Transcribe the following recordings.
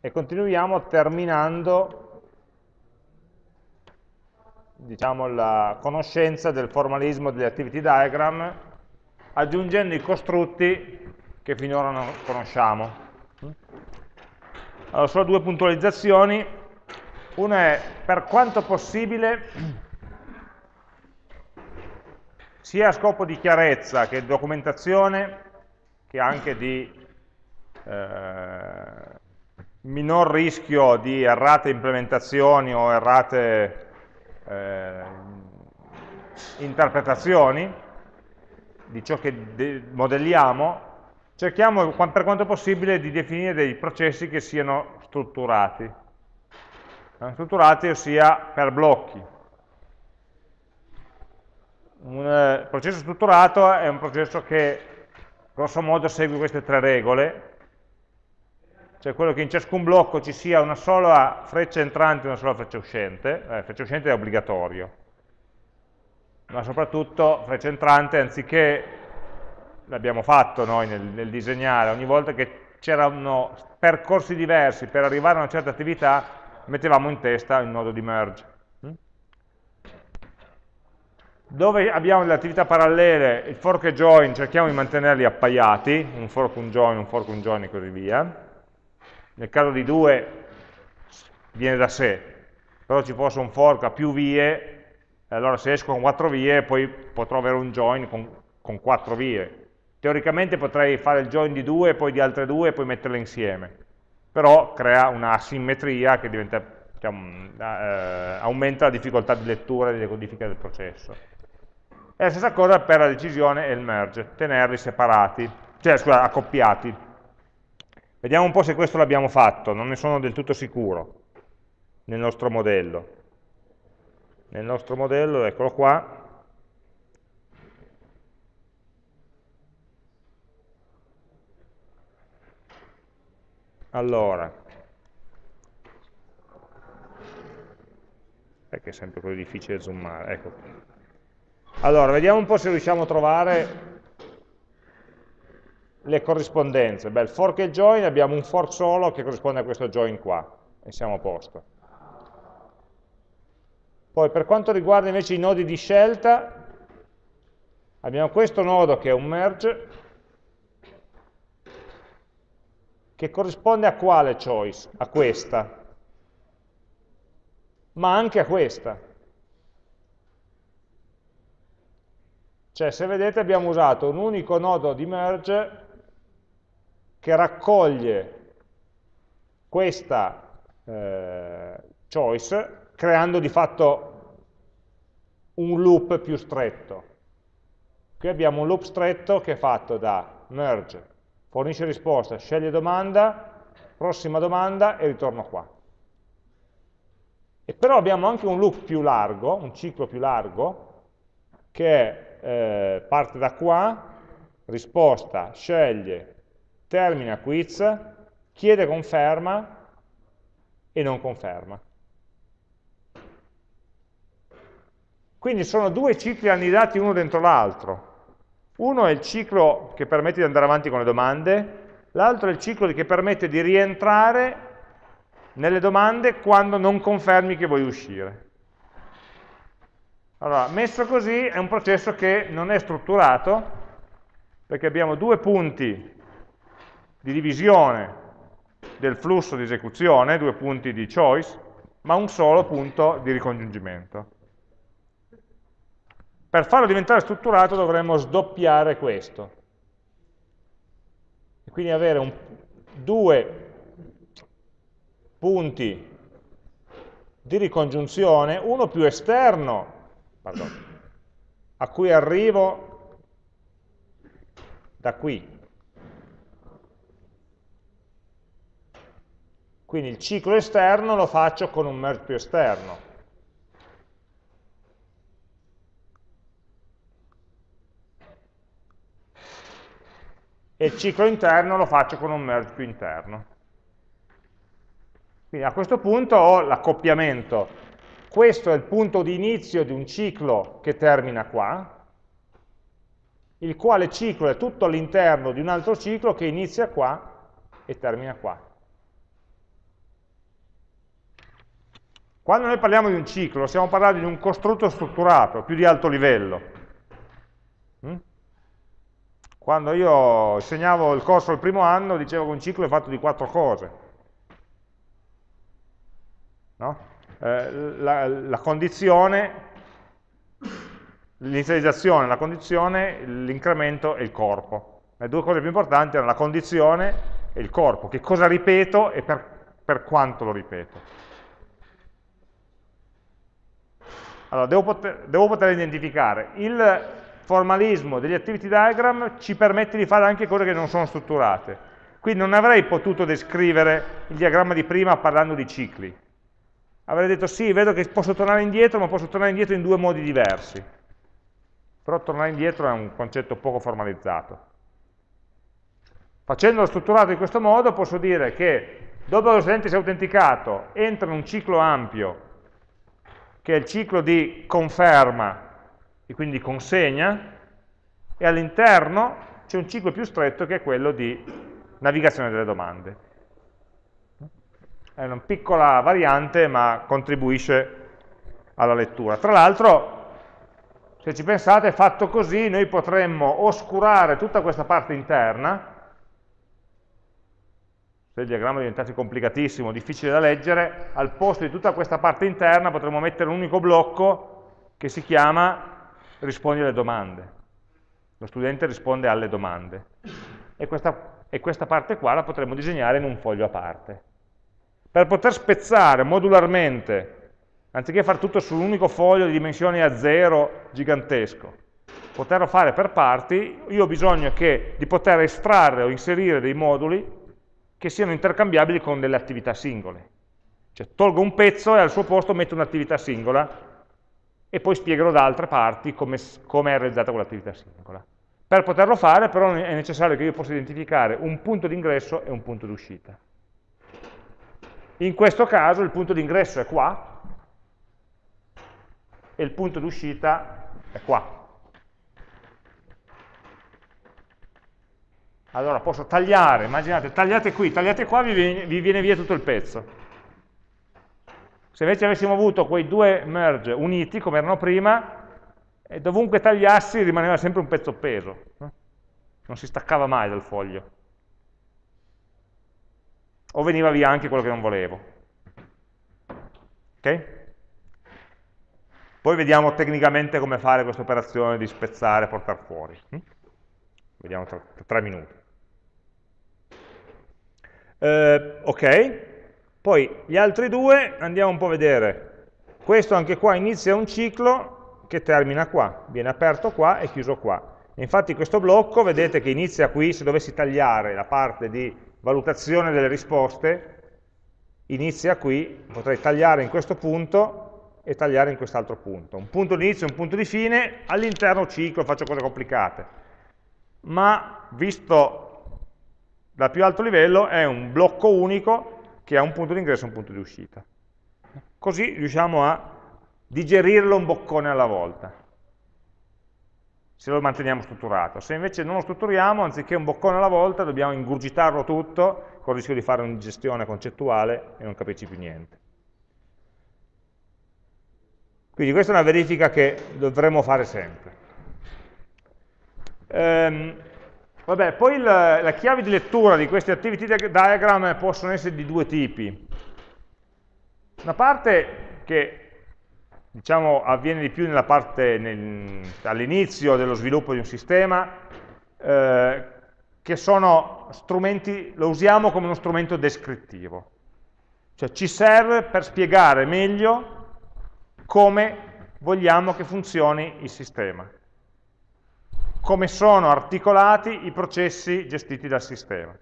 e continuiamo terminando diciamo, la conoscenza del formalismo degli activity diagram aggiungendo i costrutti che finora non conosciamo. Allora, solo due puntualizzazioni. Una è, per quanto possibile, sia a scopo di chiarezza che di documentazione, che anche di eh, minor rischio di errate implementazioni o errate eh, interpretazioni di ciò che modelliamo, cerchiamo per quanto possibile di definire dei processi che siano strutturati. Eh, strutturati ossia per blocchi. Un eh, processo strutturato è un processo che grosso modo segue queste tre regole, cioè quello che in ciascun blocco ci sia una sola freccia entrante e una sola freccia uscente, eh, freccia uscente è obbligatorio, ma soprattutto freccia entrante anziché, l'abbiamo fatto noi nel, nel disegnare, ogni volta che c'erano percorsi diversi per arrivare a una certa attività, mettevamo in testa il nodo di merge. Mm? Dove abbiamo le attività parallele, il fork e join, cerchiamo di mantenerli appaiati, un fork, un join, un fork, un join e così via nel caso di due viene da sé, però ci fosse un fork a più vie, allora se esco con quattro vie poi potrò avere un join con, con quattro vie. Teoricamente potrei fare il join di due, poi di altre due e poi metterle insieme, però crea una asimmetria che diventa, diciamo, eh, aumenta la difficoltà di lettura e di decodifica del processo. E la stessa cosa per la decisione e il merge, tenerli separati, cioè scusa, accoppiati. Vediamo un po' se questo l'abbiamo fatto, non ne sono del tutto sicuro nel nostro modello. Nel nostro modello, eccolo qua, Allora, perché è sempre così difficile zoomare, ecco. Allora, vediamo un po' se riusciamo a trovare le corrispondenze. Beh, il fork e join abbiamo un fork solo che corrisponde a questo join qua, e siamo a posto. Poi per quanto riguarda invece i nodi di scelta, abbiamo questo nodo che è un merge, che corrisponde a quale choice? A questa, ma anche a questa. Cioè, se vedete abbiamo usato un unico nodo di merge che raccoglie questa eh, choice creando di fatto un loop più stretto. Qui abbiamo un loop stretto che è fatto da merge, fornisce risposta, sceglie domanda, prossima domanda e ritorno qua. E però abbiamo anche un loop più largo, un ciclo più largo, che eh, parte da qua, risposta, sceglie, termina quiz, chiede conferma e non conferma. Quindi sono due cicli annidati uno dentro l'altro. Uno è il ciclo che permette di andare avanti con le domande, l'altro è il ciclo che permette di rientrare nelle domande quando non confermi che vuoi uscire. Allora, messo così è un processo che non è strutturato, perché abbiamo due punti di divisione del flusso di esecuzione, due punti di choice, ma un solo punto di ricongiungimento. Per farlo diventare strutturato dovremmo sdoppiare questo. E quindi avere un, due punti di ricongiunzione, uno più esterno, pardon, a cui arrivo da qui, Quindi il ciclo esterno lo faccio con un merge più esterno. E il ciclo interno lo faccio con un merge più interno. Quindi a questo punto ho l'accoppiamento. Questo è il punto di inizio di un ciclo che termina qua, il quale ciclo è tutto all'interno di un altro ciclo che inizia qua e termina qua. Quando noi parliamo di un ciclo, stiamo parlando di un costrutto strutturato, più di alto livello. Mm? Quando io insegnavo il corso il primo anno, dicevo che un ciclo è fatto di quattro cose. No? Eh, la, la condizione, l'inizializzazione, la condizione, l'incremento e il corpo. Le due cose più importanti erano la condizione e il corpo. Che cosa ripeto e per, per quanto lo ripeto. Allora, devo poter, devo poter identificare. Il formalismo degli activity diagram ci permette di fare anche cose che non sono strutturate. Quindi non avrei potuto descrivere il diagramma di prima parlando di cicli. Avrei detto sì, vedo che posso tornare indietro, ma posso tornare indietro in due modi diversi. Però tornare indietro è un concetto poco formalizzato. Facendolo strutturato in questo modo posso dire che dopo che lo studente si è autenticato, entra in un ciclo ampio che è il ciclo di conferma e quindi consegna, e all'interno c'è un ciclo più stretto che è quello di navigazione delle domande. È una piccola variante ma contribuisce alla lettura. Tra l'altro, se ci pensate, fatto così noi potremmo oscurare tutta questa parte interna se il diagramma diventasse complicatissimo, difficile da leggere, al posto di tutta questa parte interna potremmo mettere un unico blocco che si chiama rispondi alle domande. Lo studente risponde alle domande. E questa, e questa parte qua la potremmo disegnare in un foglio a parte. Per poter spezzare modularmente, anziché fare tutto su un unico foglio di dimensioni a zero gigantesco, poterlo fare per parti, io ho bisogno che, di poter estrarre o inserire dei moduli che siano intercambiabili con delle attività singole. Cioè tolgo un pezzo e al suo posto metto un'attività singola e poi spiegherò da altre parti come, come è realizzata quell'attività singola. Per poterlo fare però è necessario che io possa identificare un punto di ingresso e un punto di uscita. In questo caso il punto di ingresso è qua e il punto di uscita è qua. Allora posso tagliare, immaginate, tagliate qui, tagliate qua, vi viene, vi viene via tutto il pezzo. Se invece avessimo avuto quei due merge uniti, come erano prima, e dovunque tagliassi rimaneva sempre un pezzo appeso. Non si staccava mai dal foglio. O veniva via anche quello che non volevo. Ok? Poi vediamo tecnicamente come fare questa operazione di spezzare e portare fuori. Vediamo tra, tra tre minuti. Eh, ok, poi gli altri due andiamo un po' a vedere. Questo anche qua inizia un ciclo che termina qua, viene aperto qua e chiuso qua. Infatti questo blocco, vedete che inizia qui, se dovessi tagliare la parte di valutazione delle risposte, inizia qui, potrei tagliare in questo punto e tagliare in quest'altro punto. Un punto di inizio e un punto di fine, all'interno ciclo, faccio cose complicate. Ma visto dal più alto livello è un blocco unico che ha un punto di ingresso e un punto di uscita. Così riusciamo a digerirlo un boccone alla volta, se lo manteniamo strutturato. Se invece non lo strutturiamo, anziché un boccone alla volta, dobbiamo ingurgitarlo tutto, con il rischio di fare un'ingestione concettuale e non capirci più niente. Quindi questa è una verifica che dovremmo fare sempre. Ehm, Vabbè, poi la, la chiave di lettura di questi activity diagram possono essere di due tipi. Una parte che diciamo, avviene di più all'inizio dello sviluppo di un sistema, eh, che sono strumenti, lo usiamo come uno strumento descrittivo. Cioè ci serve per spiegare meglio come vogliamo che funzioni il sistema come sono articolati i processi gestiti dal sistema.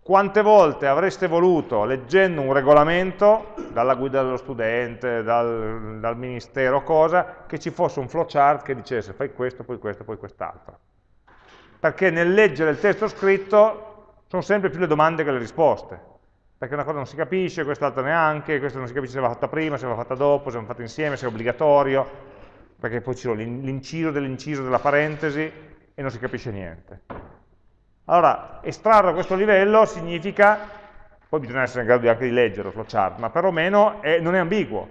Quante volte avreste voluto, leggendo un regolamento, dalla guida dello studente, dal, dal ministero, cosa, che ci fosse un flowchart che dicesse fai questo, poi questo, poi quest'altro. Perché nel leggere il testo scritto sono sempre più le domande che le risposte perché una cosa non si capisce, quest'altra neanche, questa non si capisce se va fatta prima, se va fatta dopo, se va fatta insieme, se è obbligatorio, perché poi c'è l'inciso dell'inciso della parentesi e non si capisce niente. Allora, estrarre a questo livello significa, poi bisogna essere in grado anche di leggere lo flowchart, ma perlomeno è, non è ambiguo,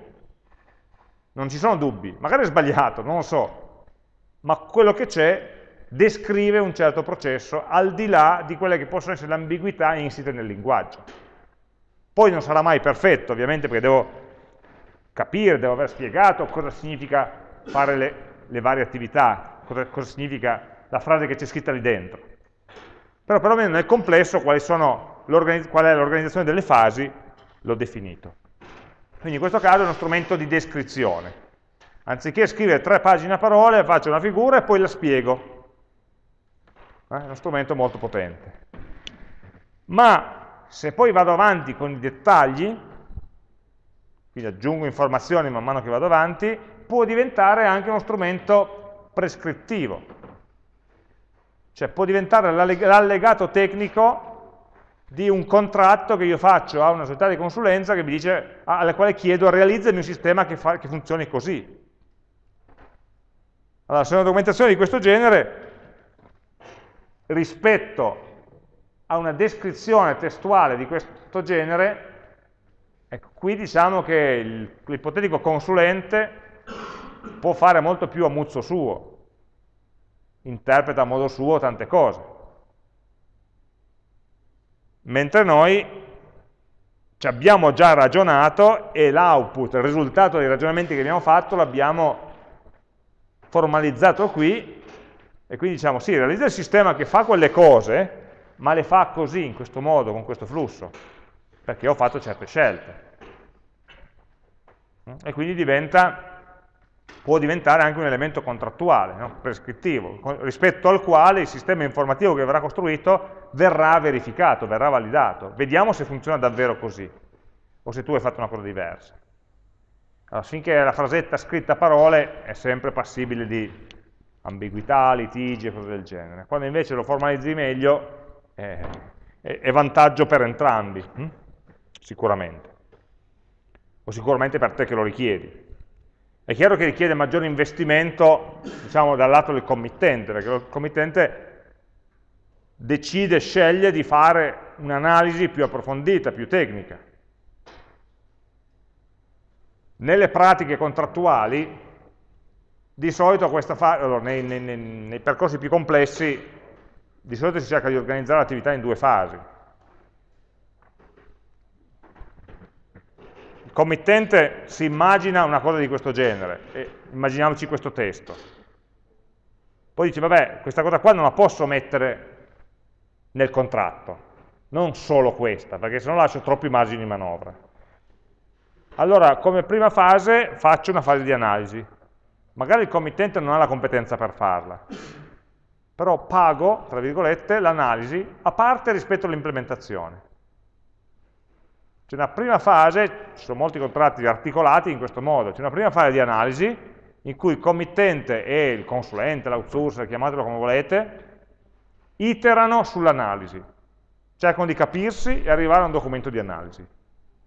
non ci sono dubbi, magari è sbagliato, non lo so, ma quello che c'è descrive un certo processo al di là di quelle che possono essere le ambiguità insite nel linguaggio. Poi non sarà mai perfetto, ovviamente, perché devo capire, devo aver spiegato cosa significa fare le, le varie attività, cosa, cosa significa la frase che c'è scritta lì dentro. Però perlomeno nel complesso qual è l'organizzazione delle fasi l'ho definito. Quindi in questo caso è uno strumento di descrizione. Anziché scrivere tre pagine a parole, faccio una figura e poi la spiego. Eh, è uno strumento molto potente. Ma se poi vado avanti con i dettagli, quindi aggiungo informazioni man mano che vado avanti, può diventare anche uno strumento prescrittivo. Cioè può diventare l'allegato tecnico di un contratto che io faccio a una società di consulenza che mi dice, alla quale chiedo realizzami un sistema che, fa, che funzioni così. Allora, se una documentazione di questo genere rispetto a una descrizione testuale di questo genere, ecco, qui diciamo che l'ipotetico consulente può fare molto più a muzzo suo, interpreta a modo suo tante cose. Mentre noi ci abbiamo già ragionato e l'output, il risultato dei ragionamenti che abbiamo fatto, l'abbiamo formalizzato qui e quindi diciamo, sì, realizza il sistema che fa quelle cose, ma le fa così, in questo modo, con questo flusso, perché ho fatto certe scelte. E quindi diventa, può diventare anche un elemento contrattuale, no? prescrittivo, rispetto al quale il sistema informativo che verrà costruito verrà verificato, verrà validato. Vediamo se funziona davvero così, o se tu hai fatto una cosa diversa. Allora, finché la frasetta scritta a parole è sempre passibile di ambiguità, litigi e cose del genere. Quando invece lo formalizzi meglio eh, è, è, vantaggio per entrambi, hm? sicuramente. O sicuramente per te che lo richiedi. È chiaro che richiede maggiore investimento diciamo, dal lato del committente, perché il committente decide, sceglie di fare un'analisi più approfondita, più tecnica. Nelle pratiche contrattuali di solito allora, nei, nei, nei, percorsi più complessi, di solito si cerca di organizzare l'attività in due fasi. Il committente si immagina una cosa di questo genere, immaginiamoci questo testo. Poi dice, vabbè, questa cosa qua non la posso mettere nel contratto, non solo questa, perché se no lascio troppi margini di manovra. Allora, come prima fase, faccio una fase di analisi, Magari il committente non ha la competenza per farla, però pago, tra virgolette, l'analisi a parte rispetto all'implementazione. C'è una prima fase, ci sono molti contratti articolati in questo modo, c'è una prima fase di analisi in cui il committente e il consulente, l'outsourcer, chiamatelo come volete, iterano sull'analisi, cercano di capirsi e arrivare a un documento di analisi.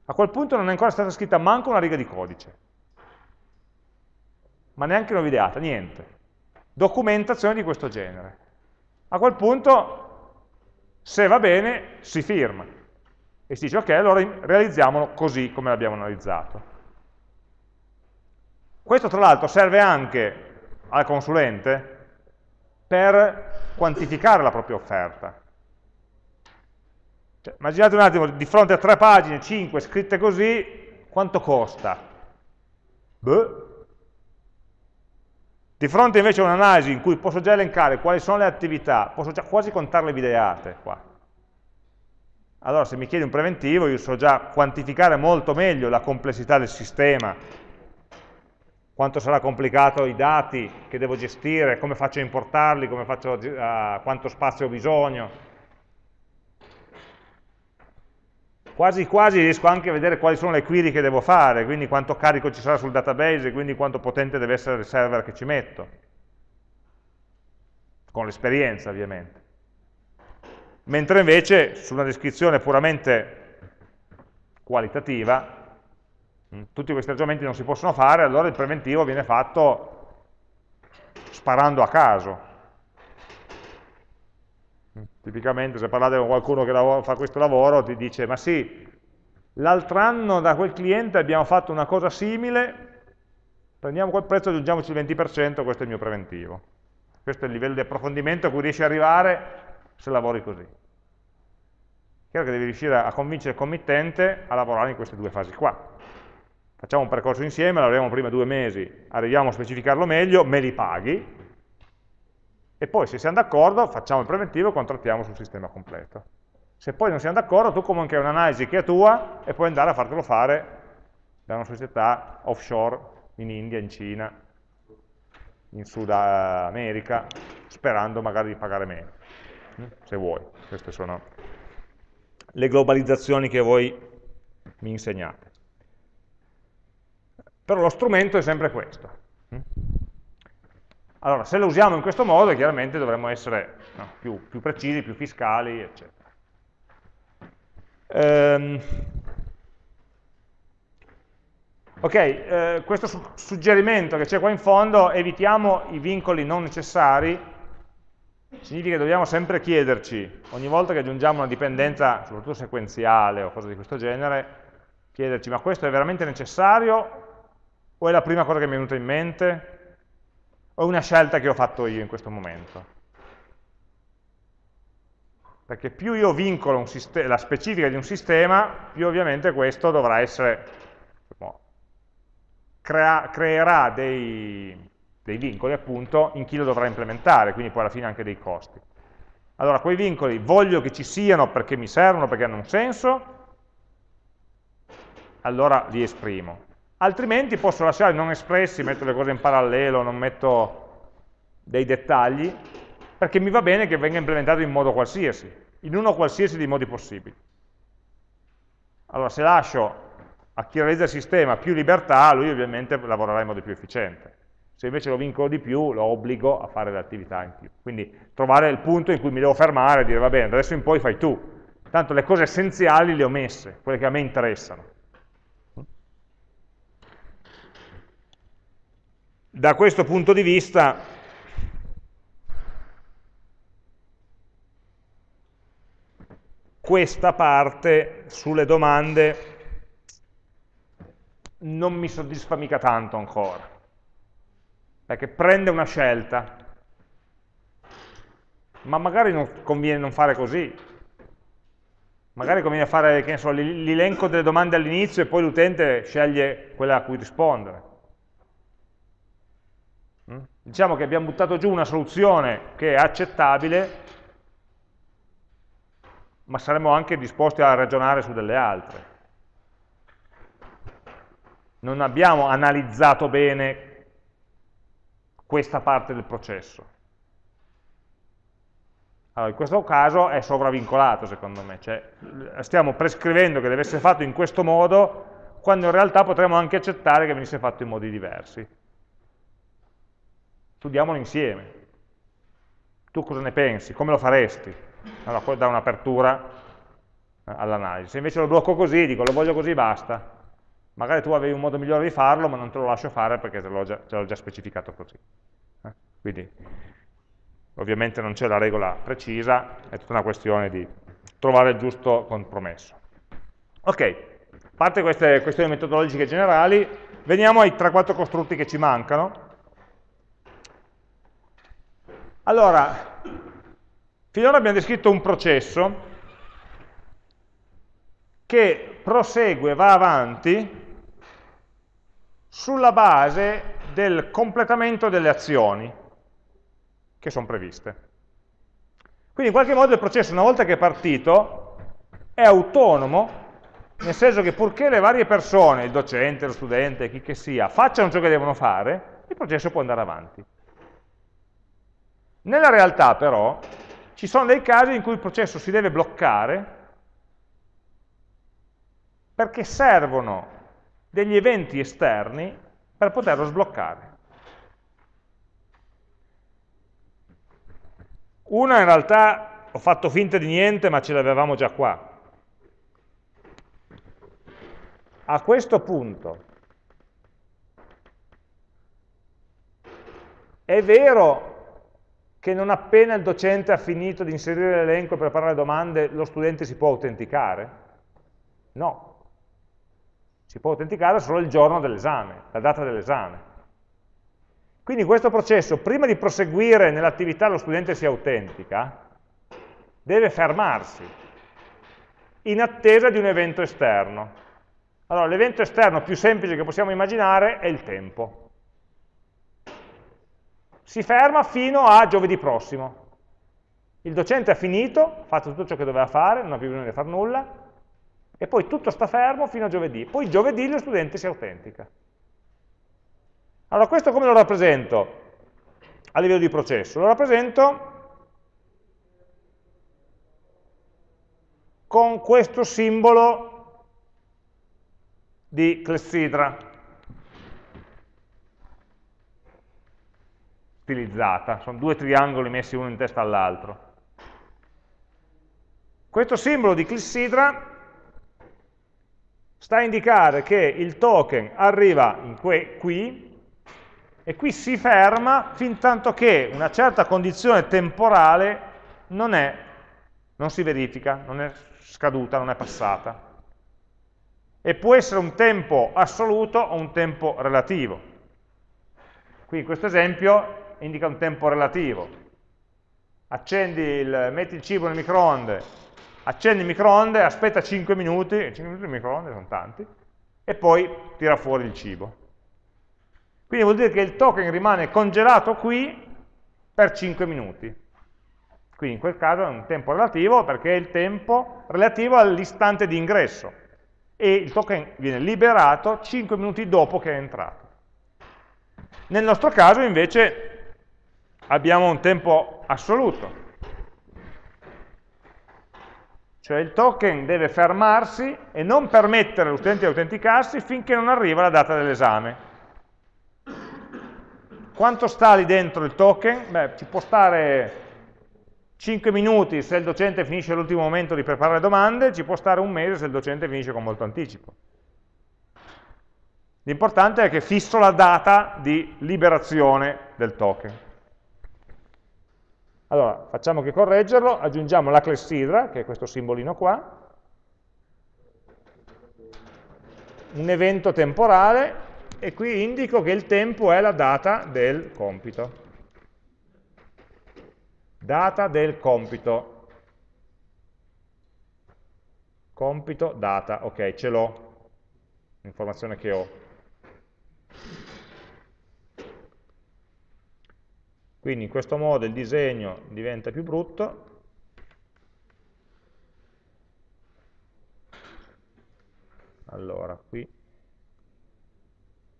A quel punto non è ancora stata scritta manco una riga di codice ma neanche nuova ideata, niente. Documentazione di questo genere. A quel punto, se va bene, si firma. E si dice, ok, allora realizziamolo così come l'abbiamo analizzato. Questo tra l'altro serve anche al consulente per quantificare la propria offerta. Cioè, immaginate un attimo, di fronte a tre pagine, cinque, scritte così, quanto costa? Beh, di fronte invece a un'analisi in cui posso già elencare quali sono le attività, posso già quasi contarle videate qua. Allora se mi chiedi un preventivo io so già quantificare molto meglio la complessità del sistema, quanto sarà complicato i dati che devo gestire, come faccio a importarli, faccio a, quanto spazio ho bisogno, quasi quasi riesco anche a vedere quali sono le query che devo fare, quindi quanto carico ci sarà sul database, quindi quanto potente deve essere il server che ci metto, con l'esperienza ovviamente. Mentre invece su una descrizione puramente qualitativa, mm, tutti questi ragionamenti non si possono fare, allora il preventivo viene fatto sparando a caso. Tipicamente se parlate con qualcuno che fa questo lavoro ti dice ma sì, l'altro anno da quel cliente abbiamo fatto una cosa simile, prendiamo quel prezzo e aggiungiamoci il 20%, questo è il mio preventivo. Questo è il livello di approfondimento a cui riesci ad arrivare se lavori così. Chiaro che devi riuscire a convincere il committente a lavorare in queste due fasi qua. Facciamo un percorso insieme, lavoriamo prima due mesi, arriviamo a specificarlo meglio, me li paghi, e poi se siamo d'accordo facciamo il preventivo e contrattiamo sul sistema completo. Se poi non siamo d'accordo, tu comunque hai un'analisi che è tua e puoi andare a fartelo fare da una società offshore in India, in Cina, in Sud America, sperando magari di pagare meno, se vuoi. Queste sono le globalizzazioni che voi mi insegnate. Però lo strumento è sempre questo. Allora, se lo usiamo in questo modo, chiaramente dovremmo essere no, più, più, precisi, più fiscali, eccetera. Ehm, ok, eh, questo su suggerimento che c'è qua in fondo, evitiamo i vincoli non necessari, significa che dobbiamo sempre chiederci, ogni volta che aggiungiamo una dipendenza, soprattutto sequenziale o cose di questo genere, chiederci ma questo è veramente necessario o è la prima cosa che mi è venuta in mente? O una scelta che ho fatto io in questo momento? Perché più io vincolo la specifica di un sistema, più ovviamente questo dovrà essere, diciamo, crea creerà dei, dei vincoli appunto in chi lo dovrà implementare, quindi poi alla fine anche dei costi. Allora, quei vincoli voglio che ci siano perché mi servono, perché hanno un senso, allora li esprimo altrimenti posso lasciare non espressi, metto le cose in parallelo, non metto dei dettagli, perché mi va bene che venga implementato in modo qualsiasi, in uno qualsiasi dei modi possibili. Allora se lascio a chi realizza il sistema più libertà, lui ovviamente lavorerà in modo più efficiente. Se invece lo vincolo di più, lo obbligo a fare le attività in più. Quindi trovare il punto in cui mi devo fermare e dire va bene, adesso in poi fai tu. Tanto le cose essenziali le ho messe, quelle che a me interessano. Da questo punto di vista questa parte sulle domande non mi soddisfa mica tanto ancora, perché prende una scelta, ma magari non conviene non fare così, magari conviene fare l'elenco delle domande all'inizio e poi l'utente sceglie quella a cui rispondere. Mm? Diciamo che abbiamo buttato giù una soluzione che è accettabile, ma saremmo anche disposti a ragionare su delle altre. Non abbiamo analizzato bene questa parte del processo. Allora, in questo caso è sovravincolato secondo me, cioè stiamo prescrivendo che deve essere fatto in questo modo, quando in realtà potremmo anche accettare che venisse fatto in modi diversi studiamolo insieme. Tu cosa ne pensi? Come lo faresti? Allora, poi dà un'apertura eh, all'analisi. Se invece lo blocco così, dico lo voglio così, basta. Magari tu avevi un modo migliore di farlo, ma non te lo lascio fare perché te l'ho già, già, specificato così. Eh? Quindi, ovviamente non c'è la regola precisa, è tutta una questione di trovare il giusto compromesso. Ok, a parte queste questioni metodologiche generali, veniamo ai 3-4 costrutti che ci mancano, allora, finora abbiamo descritto un processo che prosegue, va avanti sulla base del completamento delle azioni che sono previste. Quindi in qualche modo il processo, una volta che è partito, è autonomo, nel senso che purché le varie persone, il docente, lo studente, chi che sia, facciano ciò che devono fare, il processo può andare avanti. Nella realtà però ci sono dei casi in cui il processo si deve bloccare perché servono degli eventi esterni per poterlo sbloccare. Una in realtà ho fatto finta di niente ma ce l'avevamo già qua. A questo punto è vero che non appena il docente ha finito di inserire l'elenco e preparare le domande, lo studente si può autenticare? No. Si può autenticare solo il giorno dell'esame, la data dell'esame. Quindi questo processo, prima di proseguire nell'attività lo studente si autentica, deve fermarsi in attesa di un evento esterno. Allora, l'evento esterno più semplice che possiamo immaginare è il tempo si ferma fino a giovedì prossimo. Il docente ha finito, ha fatto tutto ciò che doveva fare, non ha più bisogno di fare nulla, e poi tutto sta fermo fino a giovedì. Poi giovedì lo studente si autentica. Allora questo come lo rappresento a livello di processo? Lo rappresento con questo simbolo di clessidra. Stilizzata, sono due triangoli messi uno in testa all'altro. Questo simbolo di clissidra sta a indicare che il token arriva qui e qui si ferma fin tanto che una certa condizione temporale non, è, non si verifica, non è scaduta, non è passata. E può essere un tempo assoluto o un tempo relativo. Qui in questo esempio indica un tempo relativo. Accendi il, metti il cibo nel microonde, accendi il microonde, aspetta 5 minuti, 5 minuti nel microonde sono tanti, e poi tira fuori il cibo. Quindi vuol dire che il token rimane congelato qui per 5 minuti. Quindi in quel caso è un tempo relativo perché è il tempo relativo all'istante di ingresso e il token viene liberato 5 minuti dopo che è entrato. Nel nostro caso invece abbiamo un tempo assoluto. Cioè il token deve fermarsi e non permettere allo studente di autenticarsi finché non arriva la data dell'esame. Quanto sta lì dentro il token? Beh, ci può stare 5 minuti se il docente finisce all'ultimo momento di preparare domande, ci può stare un mese se il docente finisce con molto anticipo. L'importante è che fisso la data di liberazione del token. Allora, facciamo che correggerlo, aggiungiamo la clessidra, che è questo simbolino qua, un evento temporale, e qui indico che il tempo è la data del compito. Data del compito. Compito, data, ok, ce l'ho, l'informazione che ho. Quindi in questo modo il disegno diventa più brutto. Allora, qui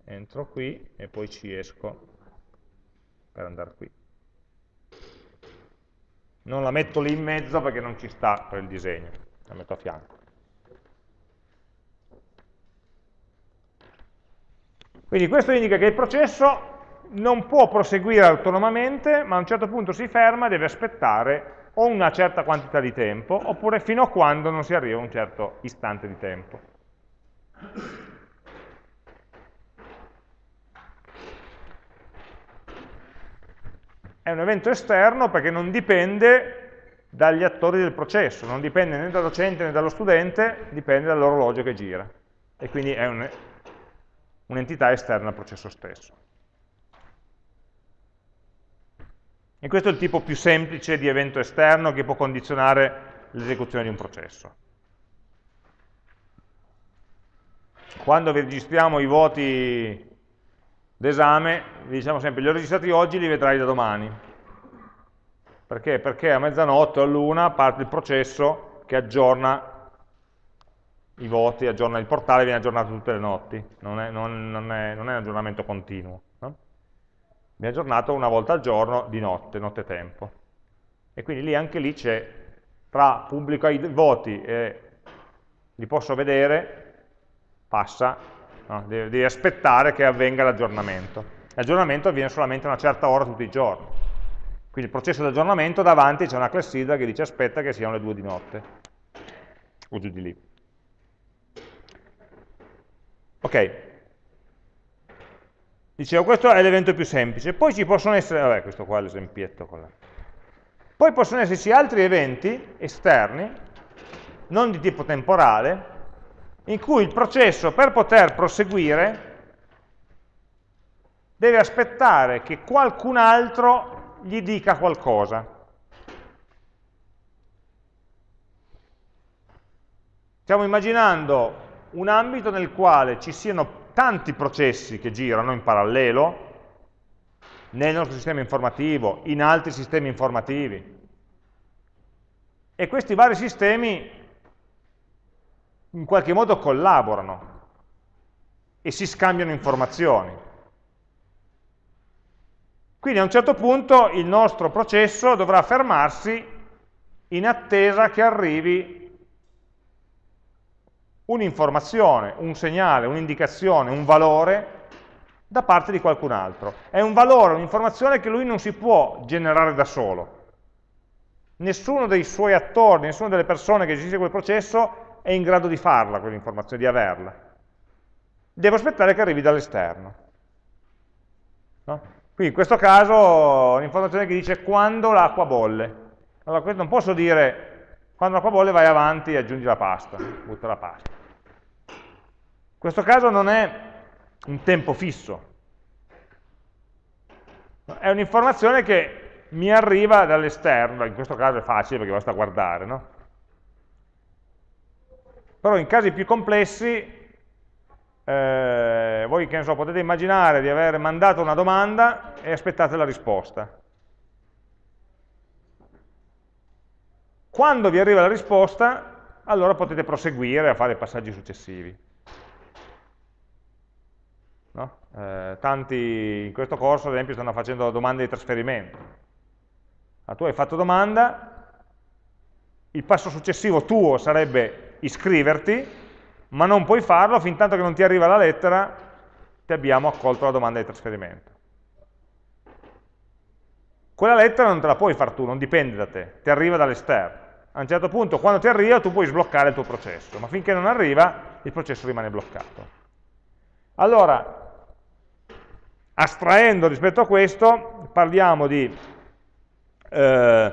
entro qui e poi ci esco per andare qui. Non la metto lì in mezzo perché non ci sta per il disegno, la metto a fianco. Quindi questo indica che il processo non può proseguire autonomamente, ma a un certo punto si ferma e deve aspettare o una certa quantità di tempo, oppure fino a quando non si arriva a un certo istante di tempo. È un evento esterno perché non dipende dagli attori del processo, non dipende né dal docente né dallo studente, dipende dall'orologio che gira. E quindi è un'entità un esterna al processo stesso. E questo è il tipo più semplice di evento esterno che può condizionare l'esecuzione di un processo. Quando registriamo i voti d'esame, vi diciamo sempre, li ho registrati oggi, li vedrai da domani. Perché? Perché a mezzanotte o all'una parte il processo che aggiorna i voti, aggiorna il portale, viene aggiornato tutte le notti, non è, non, non è, non è un aggiornamento continuo viene aggiornato una volta al giorno di notte, notte tempo. E quindi lì anche lì c'è, tra pubblico i voti e li posso vedere, passa, no? devi, devi aspettare che avvenga l'aggiornamento. L'aggiornamento avviene solamente a una certa ora tutti i giorni. Quindi il processo di aggiornamento davanti c'è una clessidra che dice aspetta che siano le due di notte, o giù di lì. Ok, Dicevo, questo è l'evento più semplice. Poi ci possono essere, vabbè, questo qua è l'esempietto. Poi possono esserci altri eventi esterni, non di tipo temporale, in cui il processo per poter proseguire deve aspettare che qualcun altro gli dica qualcosa. Stiamo immaginando un ambito nel quale ci siano tanti processi che girano in parallelo, nel nostro sistema informativo, in altri sistemi informativi. E questi vari sistemi in qualche modo collaborano e si scambiano informazioni. Quindi a un certo punto il nostro processo dovrà fermarsi in attesa che arrivi un'informazione, un segnale, un'indicazione, un valore da parte di qualcun altro. È un valore, un'informazione che lui non si può generare da solo. Nessuno dei suoi attori, nessuna delle persone che gestisce quel processo è in grado di farla, quell'informazione, di averla. Devo aspettare che arrivi dall'esterno. No? Quindi in questo caso un'informazione che dice quando l'acqua bolle. Allora non posso dire quando l'acqua bolle vai avanti e aggiungi la pasta, butta la pasta. In questo caso non è un tempo fisso. È un'informazione che mi arriva dall'esterno, in questo caso è facile perché basta guardare, no? Però in casi più complessi, eh, voi che ne so, potete immaginare di aver mandato una domanda e aspettate la risposta. Quando vi arriva la risposta, allora potete proseguire a fare passaggi successivi. No? Eh, tanti in questo corso, ad esempio, stanno facendo domande di trasferimento. Ah, tu hai fatto domanda, il passo successivo tuo sarebbe iscriverti, ma non puoi farlo fin tanto che non ti arriva la lettera, ti abbiamo accolto la domanda di trasferimento. Quella lettera non te la puoi fare tu, non dipende da te, ti arriva dall'esterno. A un certo punto, quando ti arriva, tu puoi sbloccare il tuo processo, ma finché non arriva, il processo rimane bloccato. Allora, Astraendo rispetto a questo, parliamo di eh,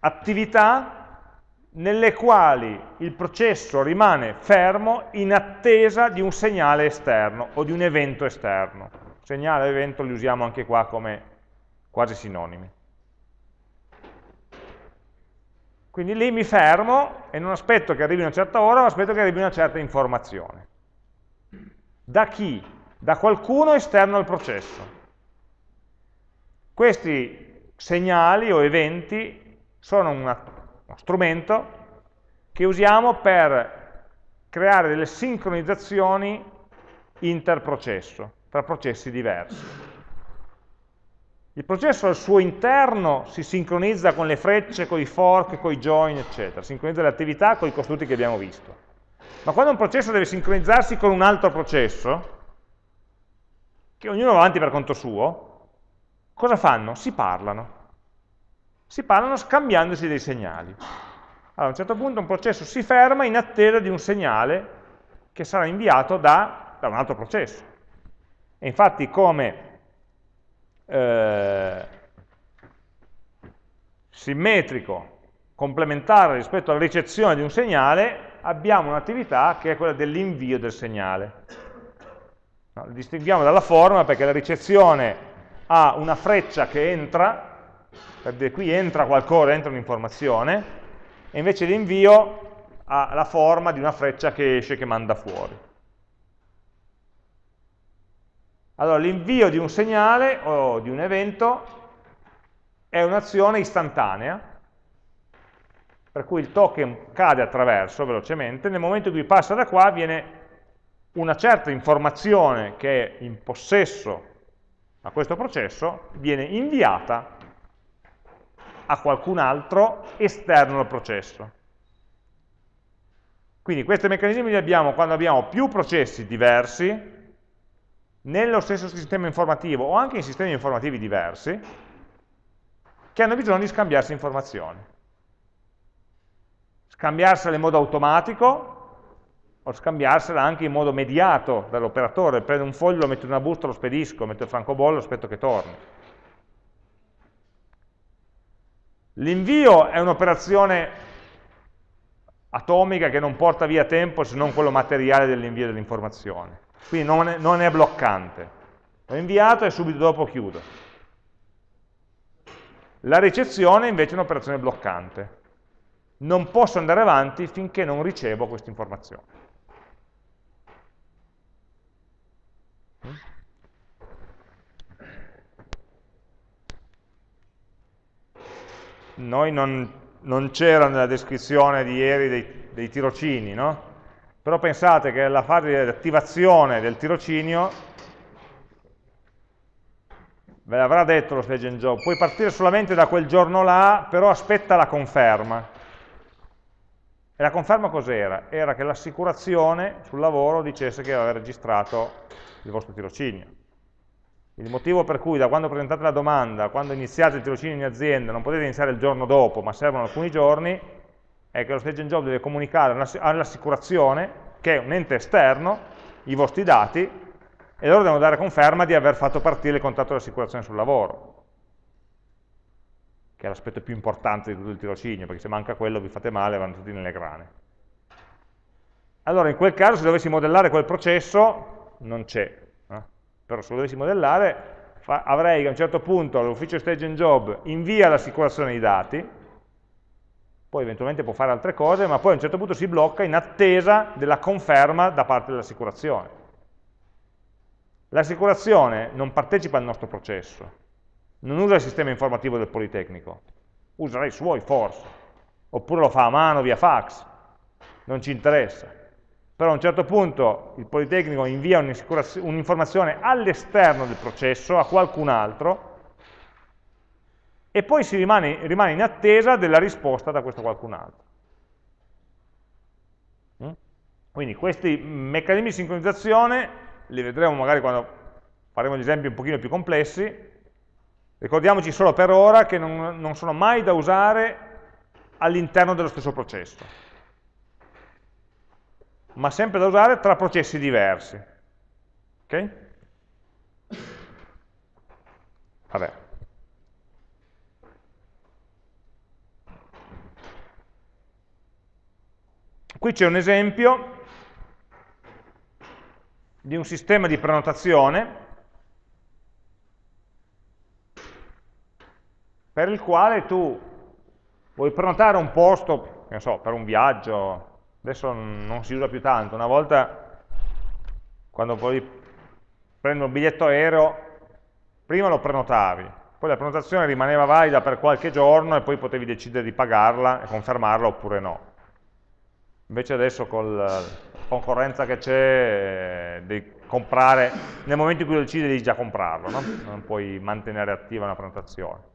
attività nelle quali il processo rimane fermo in attesa di un segnale esterno o di un evento esterno. Segnale e evento li usiamo anche qua come quasi sinonimi. Quindi lì mi fermo e non aspetto che arrivi una certa ora, ma aspetto che arrivi una certa informazione. Da chi? Da qualcuno esterno al processo. Questi segnali o eventi sono una, uno strumento che usiamo per creare delle sincronizzazioni interprocesso, tra processi diversi. Il processo al suo interno si sincronizza con le frecce, con i fork, con i join, eccetera, sincronizza le attività con i costrutti che abbiamo visto. Ma quando un processo deve sincronizzarsi con un altro processo, che ognuno va avanti per conto suo, cosa fanno? Si parlano. Si parlano scambiandosi dei segnali. Allora, a un certo punto un processo si ferma in attesa di un segnale che sarà inviato da, da un altro processo. E infatti come eh, simmetrico, complementare rispetto alla ricezione di un segnale, abbiamo un'attività che è quella dell'invio del segnale. No, distinguiamo dalla forma perché la ricezione ha una freccia che entra, per dire qui entra qualcosa, entra un'informazione, e invece l'invio ha la forma di una freccia che esce, che manda fuori. Allora, l'invio di un segnale o di un evento è un'azione istantanea, per cui il token cade attraverso velocemente, nel momento in cui passa da qua viene una certa informazione che è in possesso a questo processo, viene inviata a qualcun altro esterno al processo. Quindi questi meccanismi li abbiamo quando abbiamo più processi diversi, nello stesso sistema informativo o anche in sistemi informativi diversi, che hanno bisogno di scambiarsi informazioni. Scambiarsele in modo automatico, o scambiarsela anche in modo mediato dall'operatore, prendo un foglio, lo metto in una busta, lo spedisco, metto il francobollo, aspetto che torni. L'invio è un'operazione atomica che non porta via tempo se non quello materiale dell'invio dell'informazione. Quindi non è, non è bloccante. L'ho inviato e subito dopo chiudo. La ricezione invece è un'operazione bloccante. Non posso andare avanti finché non ricevo questa informazione. Noi non, non c'era nella descrizione di ieri dei, dei tirocini, no? Però pensate che la fase di attivazione del tirocinio ve l'avrà detto lo stage and job, puoi partire solamente da quel giorno là, però aspetta la conferma. E la conferma cos'era? Era che l'assicurazione sul lavoro dicesse che aveva registrato il vostro tirocinio. Il motivo per cui da quando presentate la domanda, quando iniziate il tirocinio in azienda, non potete iniziare il giorno dopo, ma servono alcuni giorni, è che lo stage job deve comunicare all'assicurazione, che è un ente esterno, i vostri dati, e loro devono dare conferma di aver fatto partire il contratto di assicurazione sul lavoro, che è l'aspetto più importante di tutto il tirocinio, perché se manca quello vi fate male vanno tutti nelle grane. Allora, in quel caso, se dovessi modellare quel processo, non c'è. Eh? Però se lo dovessi modellare, avrei a un certo punto l'ufficio stage and job invia l'assicurazione dei dati, poi eventualmente può fare altre cose, ma poi a un certo punto si blocca in attesa della conferma da parte dell'assicurazione. L'assicurazione non partecipa al nostro processo, non usa il sistema informativo del Politecnico, userà i suoi forse, oppure lo fa a mano via fax, non ci interessa. Però a un certo punto il Politecnico invia un'informazione all'esterno del processo, a qualcun altro, e poi si rimane, rimane in attesa della risposta da questo qualcun altro. Mm? Quindi questi meccanismi di sincronizzazione li vedremo magari quando faremo gli esempi un pochino più complessi, ricordiamoci solo per ora che non, non sono mai da usare all'interno dello stesso processo, ma sempre da usare tra processi diversi. Ok? Vabbè. Qui c'è un esempio di un sistema di prenotazione per il quale tu vuoi prenotare un posto, non so, per un viaggio, adesso non si usa più tanto, una volta quando poi prendere un biglietto aereo, prima lo prenotavi, poi la prenotazione rimaneva valida per qualche giorno e poi potevi decidere di pagarla e confermarla oppure no. Invece adesso col concorrenza che c'è, eh, devi comprare, nel momento in cui lo decidi devi già comprarlo, no? non puoi mantenere attiva una prenotazione.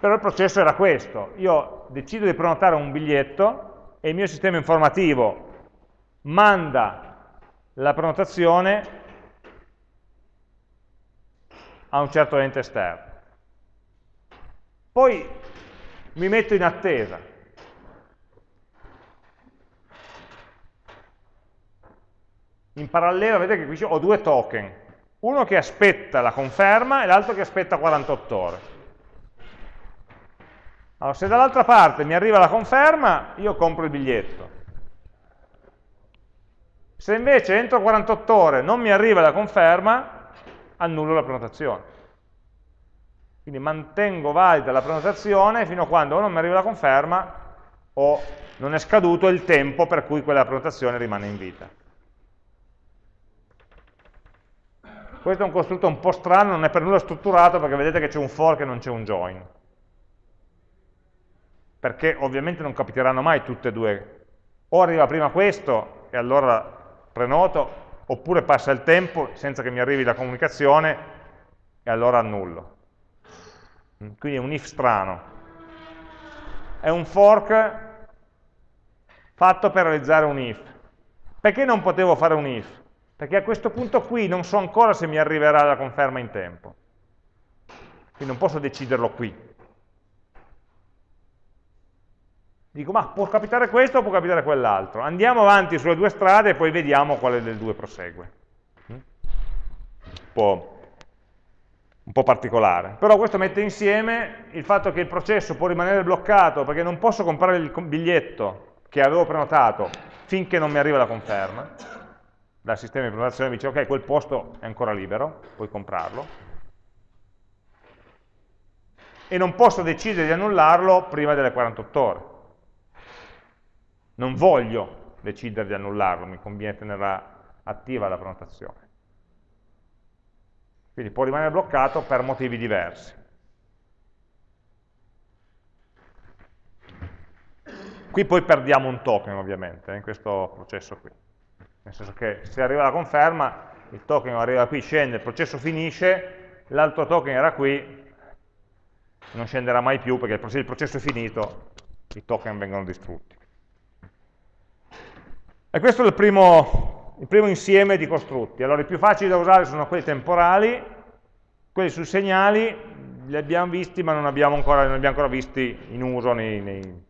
Però il processo era questo, io decido di prenotare un biglietto e il mio sistema informativo manda la prenotazione a un certo ente esterno. Poi mi metto in attesa, in parallelo vedete che qui ho due token, uno che aspetta la conferma e l'altro che aspetta 48 ore. Allora, se dall'altra parte mi arriva la conferma, io compro il biglietto. Se invece entro 48 ore non mi arriva la conferma, annullo la prenotazione. Quindi mantengo valida la prenotazione fino a quando non mi arriva la conferma o non è scaduto il tempo per cui quella prenotazione rimane in vita. Questo è un costrutto un po' strano, non è per nulla strutturato perché vedete che c'è un for e non c'è un join. Perché ovviamente non capiteranno mai tutte e due. O arriva prima questo e allora prenoto, oppure passa il tempo senza che mi arrivi la comunicazione e allora annullo. Quindi è un if strano. È un fork fatto per realizzare un if. Perché non potevo fare un if? perché a questo punto qui non so ancora se mi arriverà la conferma in tempo. Quindi non posso deciderlo qui. Dico, ma può capitare questo o può capitare quell'altro? Andiamo avanti sulle due strade e poi vediamo quale delle due prosegue. Un po', un po' particolare. Però questo mette insieme il fatto che il processo può rimanere bloccato perché non posso comprare il biglietto che avevo prenotato finché non mi arriva la conferma. Dal sistema di prenotazione mi dice, ok, quel posto è ancora libero, puoi comprarlo e non posso decidere di annullarlo prima delle 48 ore. Non voglio decidere di annullarlo, mi conviene tenerla attiva la prenotazione. Quindi può rimanere bloccato per motivi diversi. Qui poi perdiamo un token ovviamente, in questo processo qui. Nel senso che se arriva la conferma, il token arriva qui, scende, il processo finisce, l'altro token era qui, non scenderà mai più perché se il processo è finito i token vengono distrutti. E questo è il primo, il primo insieme di costrutti. Allora i più facili da usare sono quelli temporali, quelli sui segnali li abbiamo visti ma non abbiamo ancora, non abbiamo ancora visti in uso nei, nei,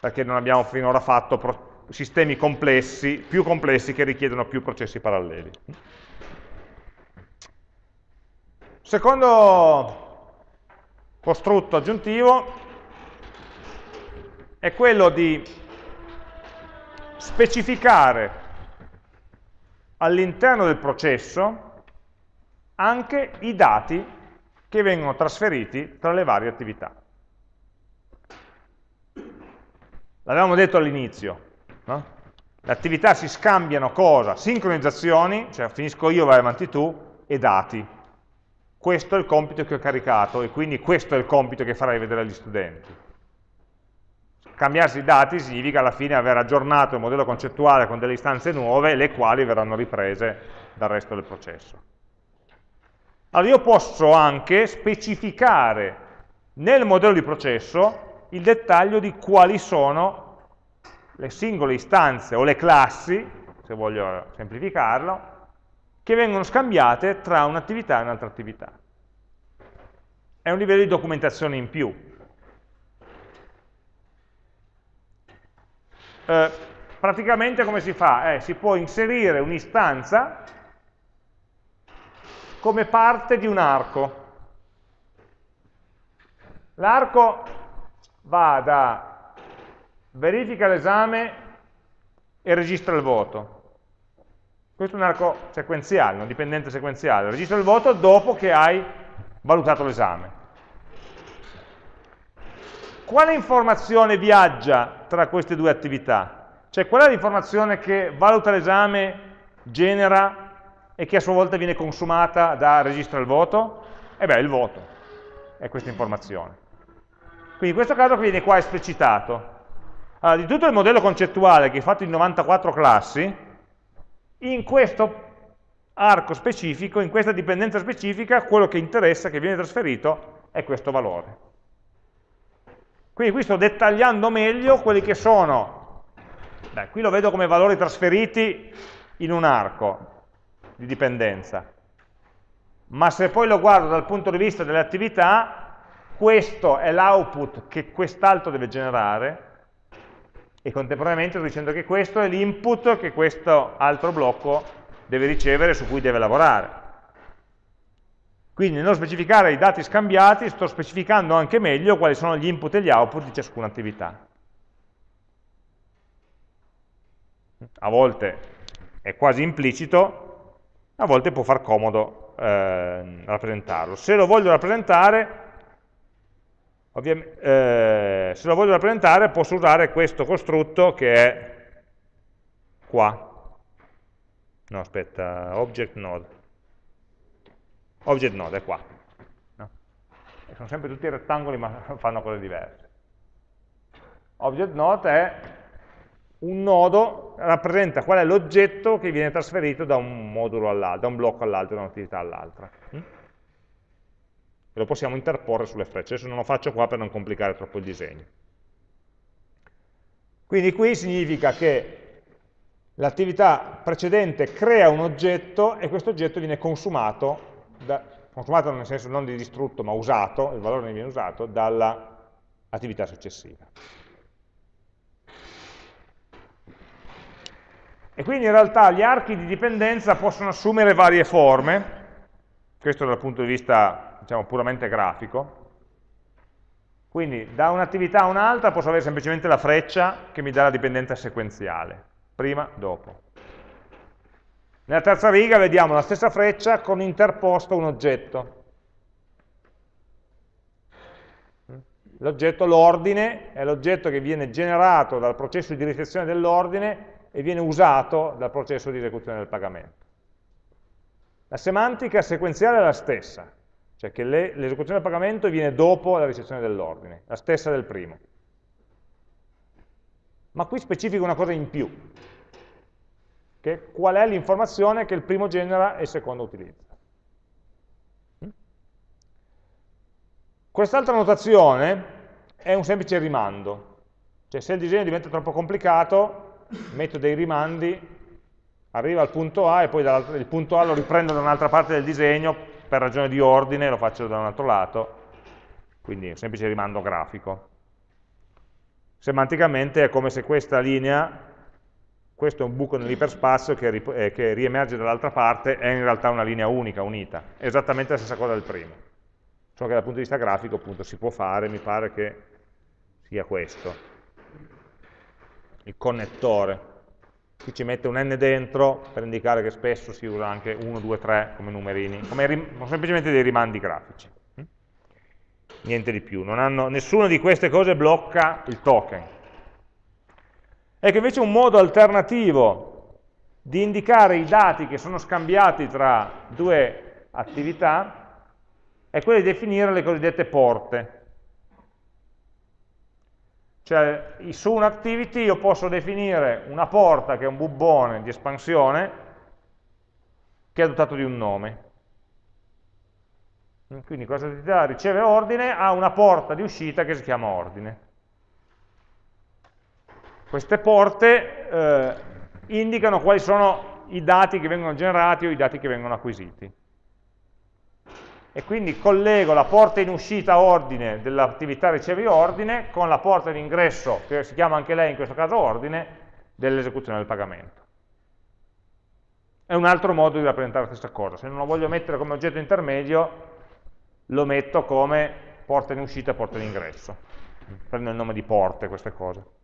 perché non abbiamo finora fatto sistemi complessi, più complessi che richiedono più processi paralleli. Secondo costrutto aggiuntivo è quello di specificare all'interno del processo anche i dati che vengono trasferiti tra le varie attività. L'avevamo detto all'inizio, no? le attività si scambiano cosa? Sincronizzazioni, cioè finisco io, vai avanti tu, e dati questo è il compito che ho caricato e quindi questo è il compito che farai vedere agli studenti. Cambiarsi i dati significa alla fine aver aggiornato il modello concettuale con delle istanze nuove, le quali verranno riprese dal resto del processo. Allora io posso anche specificare nel modello di processo il dettaglio di quali sono le singole istanze o le classi, se voglio semplificarlo, che vengono scambiate tra un'attività e un'altra attività. È un livello di documentazione in più. Eh, praticamente come si fa? Eh, si può inserire un'istanza come parte di un arco. L'arco va da verifica l'esame e registra il voto. Questo è un arco sequenziale, un dipendente sequenziale. Registra il voto dopo che hai valutato l'esame. Quale informazione viaggia tra queste due attività? Cioè qual è l'informazione che valuta l'esame, genera e che a sua volta viene consumata da registra il voto? E beh, il voto è questa informazione. Quindi in questo caso viene qua esplicitato. Allora, di tutto il modello concettuale che è fatto in 94 classi, in questo arco specifico, in questa dipendenza specifica, quello che interessa, che viene trasferito, è questo valore. Quindi qui sto dettagliando meglio quelli che sono, beh, qui lo vedo come valori trasferiti in un arco di dipendenza, ma se poi lo guardo dal punto di vista delle attività, questo è l'output che quest'altro deve generare, e contemporaneamente sto dicendo che questo è l'input che questo altro blocco deve ricevere su cui deve lavorare. Quindi nello specificare i dati scambiati sto specificando anche meglio quali sono gli input e gli output di ciascuna attività. A volte è quasi implicito, a volte può far comodo eh, rappresentarlo. Se lo voglio rappresentare eh, se lo voglio rappresentare posso usare questo costrutto che è qua. No, aspetta, object node. Object node è qua. No? Sono sempre tutti rettangoli ma fanno cose diverse. Object node è un nodo, rappresenta qual è l'oggetto che viene trasferito da un modulo all'altro, da un blocco all'altro, da un'attività all'altra. Mm? lo possiamo interporre sulle frecce. Adesso non lo faccio qua per non complicare troppo il disegno. Quindi qui significa che l'attività precedente crea un oggetto e questo oggetto viene consumato, da, consumato nel senso non di distrutto ma usato, il valore ne viene usato, dall'attività successiva. E quindi in realtà gli archi di dipendenza possono assumere varie forme, questo dal punto di vista diciamo, puramente grafico, quindi da un'attività a un'altra posso avere semplicemente la freccia che mi dà la dipendenza sequenziale, prima, dopo. Nella terza riga vediamo la stessa freccia con interposto un oggetto. L'oggetto, l'ordine, è l'oggetto che viene generato dal processo di ricezione dell'ordine e viene usato dal processo di esecuzione del pagamento. La semantica sequenziale è la stessa, cioè che l'esecuzione del pagamento viene dopo la ricezione dell'ordine, la stessa del primo. Ma qui specifico una cosa in più, che qual è l'informazione che il primo genera e il secondo utilizza. Quest'altra notazione è un semplice rimando, cioè se il disegno diventa troppo complicato metto dei rimandi, arriva al punto A e poi il punto A lo riprendo da un'altra parte del disegno, per ragione di ordine lo faccio da un altro lato, quindi un semplice rimando grafico. Semanticamente è come se questa linea, questo è un buco nell'iperspazio che, eh, che riemerge dall'altra parte, è in realtà una linea unica, unita, esattamente la stessa cosa del primo. Solo che dal punto di vista grafico appunto si può fare, mi pare che sia questo il connettore. Qui ci mette un n dentro per indicare che spesso si usa anche 1, 2, 3 come numerini, come semplicemente dei rimandi grafici. Hm? Niente di più. Hanno, nessuna di queste cose blocca il token. Ecco invece un modo alternativo di indicare i dati che sono scambiati tra due attività è quello di definire le cosiddette porte. Cioè, su un'activity io posso definire una porta che è un bubbone di espansione che è dotato di un nome. Quindi questa attività riceve ordine, ha una porta di uscita che si chiama ordine. Queste porte eh, indicano quali sono i dati che vengono generati o i dati che vengono acquisiti e quindi collego la porta in uscita ordine dell'attività ricevi ordine con la porta in ingresso, che si chiama anche lei in questo caso ordine, dell'esecuzione del pagamento. È un altro modo di rappresentare la stessa cosa. Se non lo voglio mettere come oggetto intermedio, lo metto come porta in uscita e porta in ingresso. Prendo il nome di porte queste cose.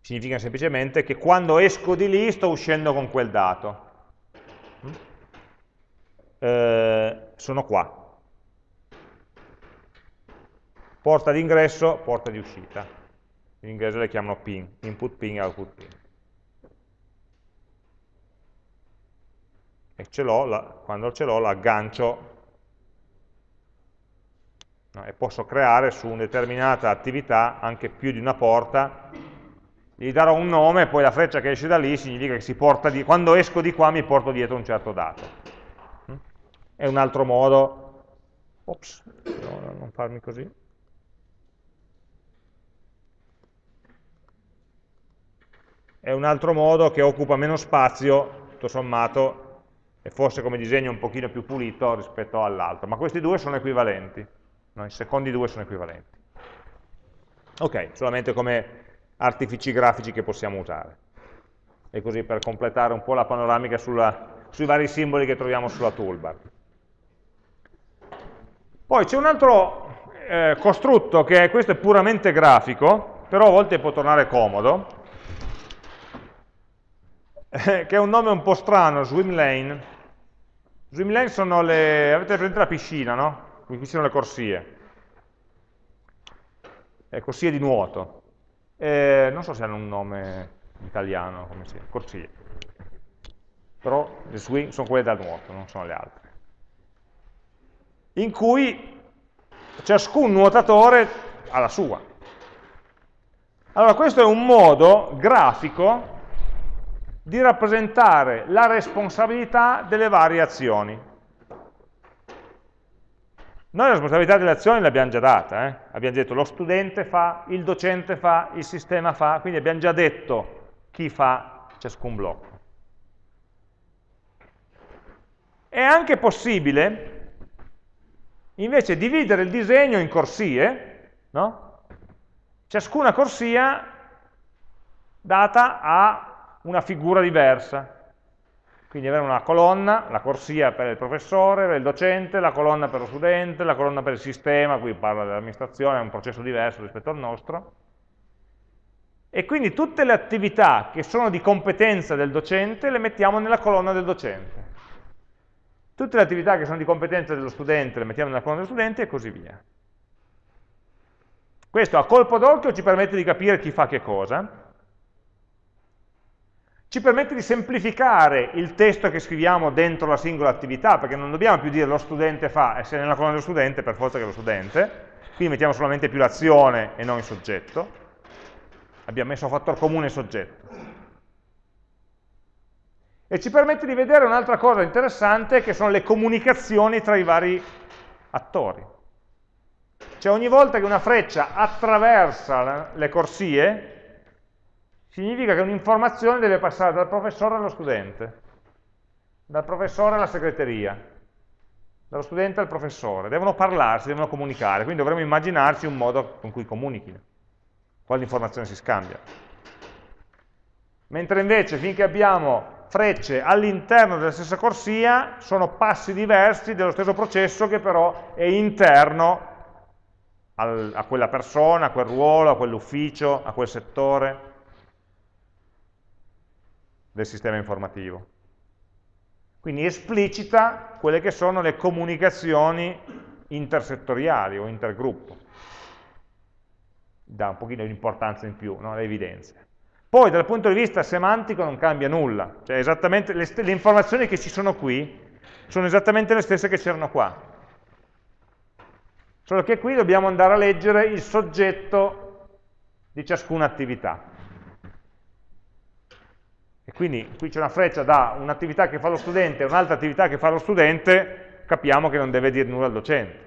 Significa semplicemente che quando esco di lì sto uscendo con quel dato eh, sono qua. Porta di ingresso, porta di uscita. In inglese le chiamano pin, input pin e output pin. E ce la, quando ce l'ho l'aggancio no, e posso creare su una determinata attività anche più di una porta gli darò un nome e poi la freccia che esce da lì significa che di, quando esco di qua mi porto dietro un certo dato è un altro modo, ops, no, non farmi così, è un altro modo che occupa meno spazio, tutto sommato, e forse come disegno un pochino più pulito rispetto all'altro, ma questi due sono equivalenti, no? i secondi due sono equivalenti. Ok, solamente come artifici grafici che possiamo usare. E così per completare un po' la panoramica sulla, sui vari simboli che troviamo sulla toolbar. Poi c'è un altro eh, costrutto che è, questo è puramente grafico, però a volte può tornare comodo, eh, che è un nome un po' strano, swim lane. Swim lane sono le, avete presente la piscina, no? Qui ci sono le corsie. Eh, corsie di nuoto. Eh, non so se hanno un nome italiano, come si corsie. Però le swing sono quelle da nuoto, non sono le altre in cui ciascun nuotatore ha la sua. Allora questo è un modo grafico di rappresentare la responsabilità delle varie azioni. Noi la responsabilità delle azioni l'abbiamo già data, eh? abbiamo detto lo studente fa, il docente fa, il sistema fa, quindi abbiamo già detto chi fa ciascun blocco. È anche possibile invece dividere il disegno in corsie, no? ciascuna corsia data a una figura diversa. Quindi avere una colonna, la corsia per il professore, per il docente, la colonna per lo studente, la colonna per il sistema, qui parla dell'amministrazione, è un processo diverso rispetto al nostro. E quindi tutte le attività che sono di competenza del docente le mettiamo nella colonna del docente. Tutte le attività che sono di competenza dello studente le mettiamo nella colonna dello studente e così via. Questo a colpo d'occhio ci permette di capire chi fa che cosa, ci permette di semplificare il testo che scriviamo dentro la singola attività, perché non dobbiamo più dire lo studente fa, e se nella colonna dello studente, per forza che è lo studente, quindi mettiamo solamente più l'azione e non il soggetto, abbiamo messo a fattor comune soggetto. E ci permette di vedere un'altra cosa interessante, che sono le comunicazioni tra i vari attori. Cioè ogni volta che una freccia attraversa le corsie, significa che un'informazione deve passare dal professore allo studente, dal professore alla segreteria, dallo studente al professore. Devono parlarsi, devono comunicare, quindi dovremmo immaginarci un modo con cui comunichino, quale informazione si scambia. Mentre invece finché abbiamo frecce all'interno della stessa corsia sono passi diversi dello stesso processo che però è interno al, a quella persona, a quel ruolo, a quell'ufficio, a quel settore del sistema informativo. Quindi esplicita quelle che sono le comunicazioni intersettoriali o intergruppo. Dà un pochino di importanza in più, no? le evidenze. Poi dal punto di vista semantico non cambia nulla, cioè le, le informazioni che ci sono qui sono esattamente le stesse che c'erano qua. Solo che qui dobbiamo andare a leggere il soggetto di ciascuna attività. E quindi qui c'è una freccia da un'attività che fa lo studente e un'altra attività che fa lo studente, capiamo che non deve dire nulla al docente.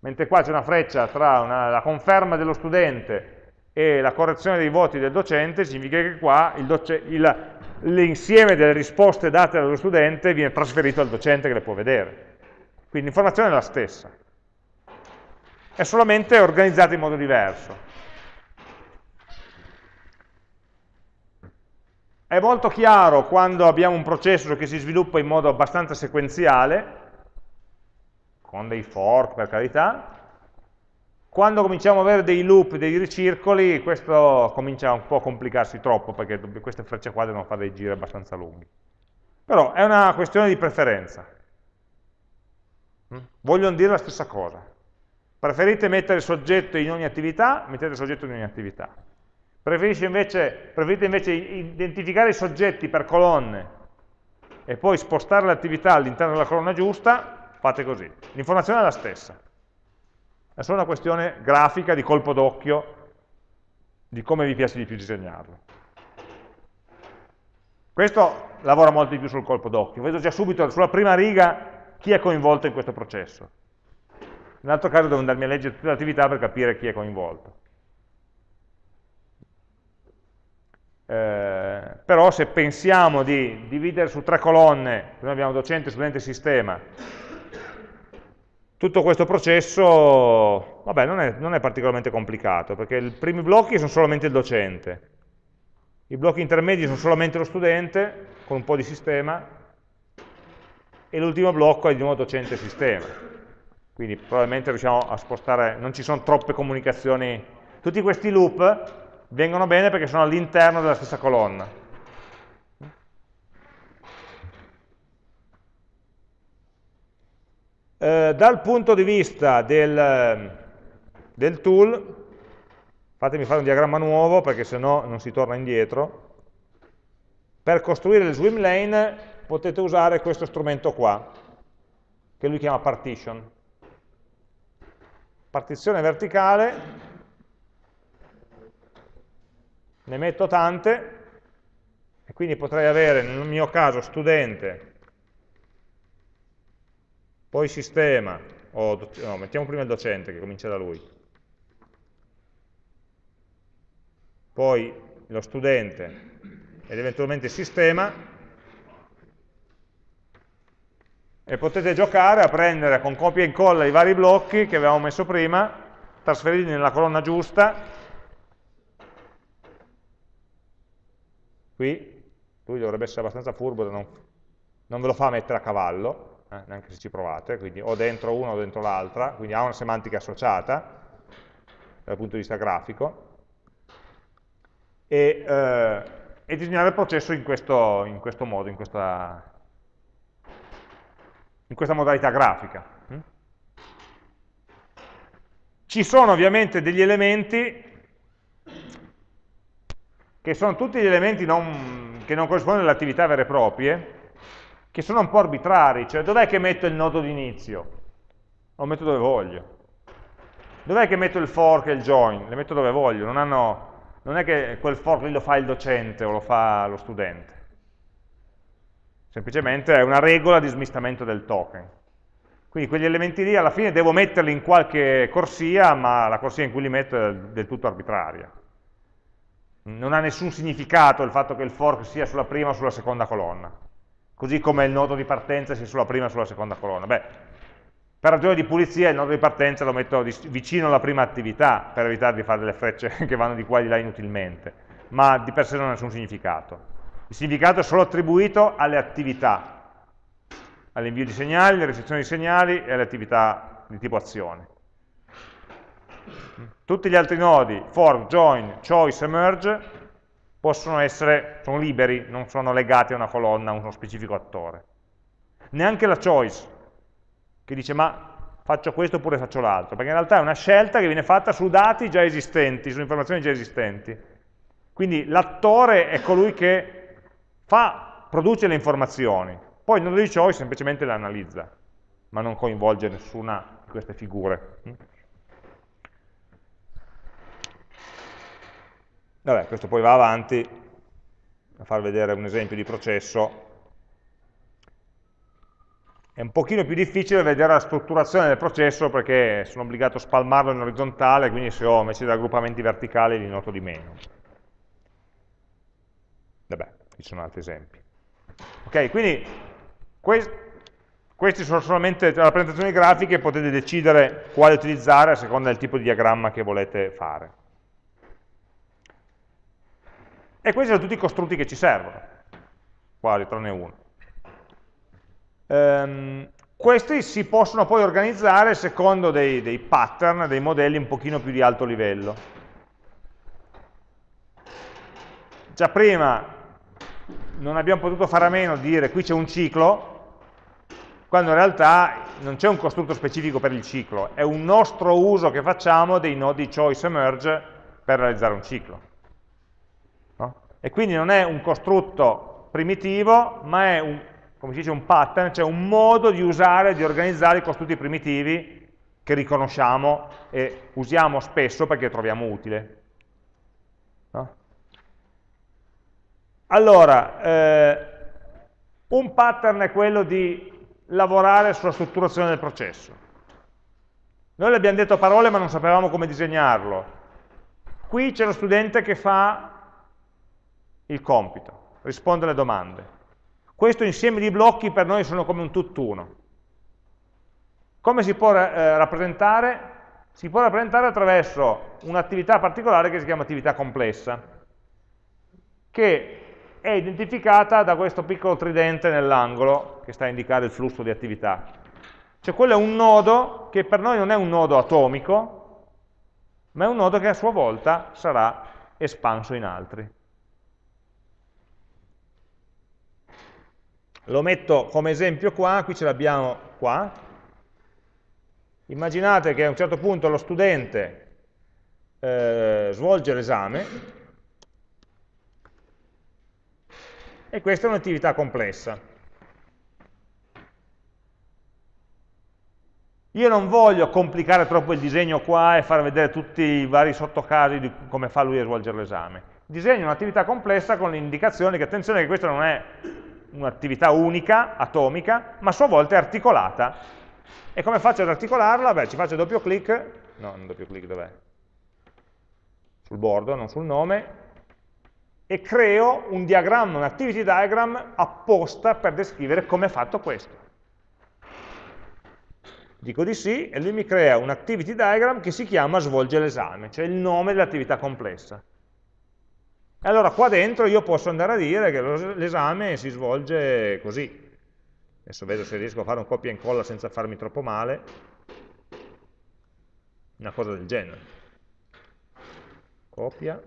Mentre qua c'è una freccia tra una, la conferma dello studente e la correzione dei voti del docente, significa che qua l'insieme delle risposte date dallo studente viene trasferito al docente che le può vedere. Quindi l'informazione è la stessa, è solamente organizzata in modo diverso. È molto chiaro quando abbiamo un processo che si sviluppa in modo abbastanza sequenziale, con dei fork per carità, quando cominciamo ad avere dei loop, dei ricircoli, questo comincia un po' a complicarsi troppo, perché queste frecce qua devono fare dei giri abbastanza lunghi. Però è una questione di preferenza. Mm? Vogliono dire la stessa cosa. Preferite mettere il soggetto in ogni attività, mettete il soggetto in ogni attività. Invece, preferite invece identificare i soggetti per colonne e poi spostare l'attività all'interno della colonna giusta, fate così. L'informazione è la stessa. È solo una questione grafica, di colpo d'occhio, di come vi piace di più disegnarlo. Questo lavora molto di più sul colpo d'occhio. Vedo già subito sulla prima riga chi è coinvolto in questo processo. Nell'altro caso devo andarmi a leggere tutte le attività per capire chi è coinvolto. Eh, però se pensiamo di dividere su tre colonne, noi abbiamo docente, studente e sistema, tutto questo processo vabbè, non, è, non è particolarmente complicato, perché i primi blocchi sono solamente il docente, i blocchi intermedi sono solamente lo studente, con un po' di sistema, e l'ultimo blocco è di nuovo docente e sistema. Quindi probabilmente riusciamo a spostare, non ci sono troppe comunicazioni. Tutti questi loop vengono bene perché sono all'interno della stessa colonna. Eh, dal punto di vista del, del tool, fatemi fare un diagramma nuovo perché se no non si torna indietro, per costruire le swim lane potete usare questo strumento qua, che lui chiama partition. Partizione verticale ne metto tante, e quindi potrei avere nel mio caso studente, poi sistema, o no, mettiamo prima il docente che comincia da lui, poi lo studente ed eventualmente il sistema, e potete giocare a prendere con copia e incolla i vari blocchi che avevamo messo prima, trasferirli nella colonna giusta qui, lui dovrebbe essere abbastanza furbo da non, non ve lo fa mettere a cavallo, eh, neanche se ci provate, quindi o dentro una o dentro l'altra, quindi ha una semantica associata dal punto di vista grafico, e, eh, e disegnare il processo in questo, in questo modo, in questa, in questa modalità grafica. Mm? Ci sono ovviamente degli elementi che sono tutti gli elementi non, che non corrispondono alle attività vere e proprie, che sono un po' arbitrari, cioè dov'è che metto il nodo d'inizio? Lo metto dove voglio. Dov'è che metto il fork e il join? Le metto dove voglio, non, hanno, non è che quel fork lì lo fa il docente o lo fa lo studente. Semplicemente è una regola di smistamento del token. Quindi quegli elementi lì alla fine devo metterli in qualche corsia, ma la corsia in cui li metto è del tutto arbitraria. Non ha nessun significato il fatto che il fork sia sulla prima o sulla seconda colonna. Così come il nodo di partenza sia sulla prima o sulla seconda colonna. Beh, per ragioni di pulizia il nodo di partenza lo metto vicino alla prima attività per evitare di fare delle frecce che vanno di qua e di là inutilmente, ma di per sé non ha nessun significato. Il significato è solo attribuito alle attività, all'invio di segnali, alle ricezioni di segnali e alle attività di tipo azione. Tutti gli altri nodi, for, join, choice e merge, possono essere, sono liberi, non sono legati a una colonna, a uno specifico attore. Neanche la choice, che dice ma faccio questo oppure faccio l'altro, perché in realtà è una scelta che viene fatta su dati già esistenti, su informazioni già esistenti. Quindi l'attore è colui che fa, produce le informazioni, poi il nodo di choice semplicemente le analizza, ma non coinvolge nessuna di queste figure. Vabbè, questo poi va avanti a far vedere un esempio di processo è un pochino più difficile vedere la strutturazione del processo perché sono obbligato a spalmarlo in orizzontale, quindi se ho invece dei raggruppamenti verticali li noto di meno. Vabbè, ci sono altri esempi. Ok, quindi que queste sono solamente rappresentazioni grafiche, potete decidere quale utilizzare a seconda del tipo di diagramma che volete fare. E questi sono tutti i costrutti che ci servono, quasi, tranne uno. Um, questi si possono poi organizzare secondo dei, dei, pattern, dei modelli un pochino più di alto livello. Già prima non abbiamo potuto fare a meno di dire qui c'è un ciclo, quando in realtà non c'è un costrutto specifico per il ciclo, è un nostro uso che facciamo dei nodi choice e per realizzare un ciclo. E quindi non è un costrutto primitivo, ma è un, come si dice, un pattern, cioè un modo di usare, di organizzare i costrutti primitivi che riconosciamo e usiamo spesso perché troviamo utile. No? Allora, eh, un pattern è quello di lavorare sulla strutturazione del processo. Noi le abbiamo detto a parole ma non sapevamo come disegnarlo. Qui c'è lo studente che fa il compito, risponde alle domande. Questo insieme di blocchi per noi sono come un tutt'uno. Come si può eh, rappresentare? Si può rappresentare attraverso un'attività particolare che si chiama attività complessa, che è identificata da questo piccolo tridente nell'angolo che sta a indicare il flusso di attività. Cioè quello è un nodo che per noi non è un nodo atomico, ma è un nodo che a sua volta sarà espanso in altri. Lo metto come esempio qua, qui ce l'abbiamo qua. Immaginate che a un certo punto lo studente eh, svolge l'esame e questa è un'attività complessa. Io non voglio complicare troppo il disegno qua e far vedere tutti i vari sottocasi di come fa lui a svolgere l'esame. Disegno un'attività complessa con l'indicazione che attenzione che questa non è un'attività unica, atomica, ma a sua volta è articolata. E come faccio ad articolarla? Beh, ci faccio doppio clic, no, non doppio clic, dov'è? Sul bordo, non sul nome, e creo un diagramma, un activity diagram apposta per descrivere come è fatto questo. Dico di sì e lui mi crea un activity diagram che si chiama svolge l'esame, cioè il nome dell'attività complessa. E allora qua dentro io posso andare a dire che l'esame si svolge così. Adesso vedo se riesco a fare un copia e incolla senza farmi troppo male. Una cosa del genere. Copia.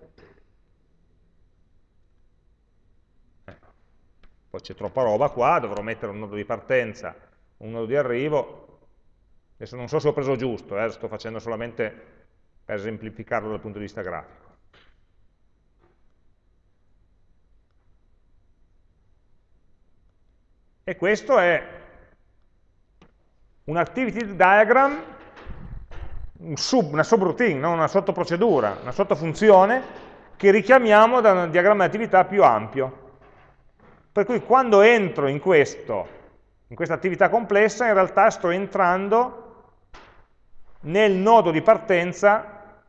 Ecco. Poi c'è troppa roba qua, dovrò mettere un nodo di partenza, un nodo di arrivo. Adesso non so se ho preso giusto, eh, sto facendo solamente per esemplificarlo dal punto di vista grafico. E questo è un activity diagram, un sub, una subroutine, no? una sottoprocedura, una sottofunzione che richiamiamo da un diagramma di attività più ampio. Per cui quando entro in questo, in questa attività complessa, in realtà sto entrando nel nodo di partenza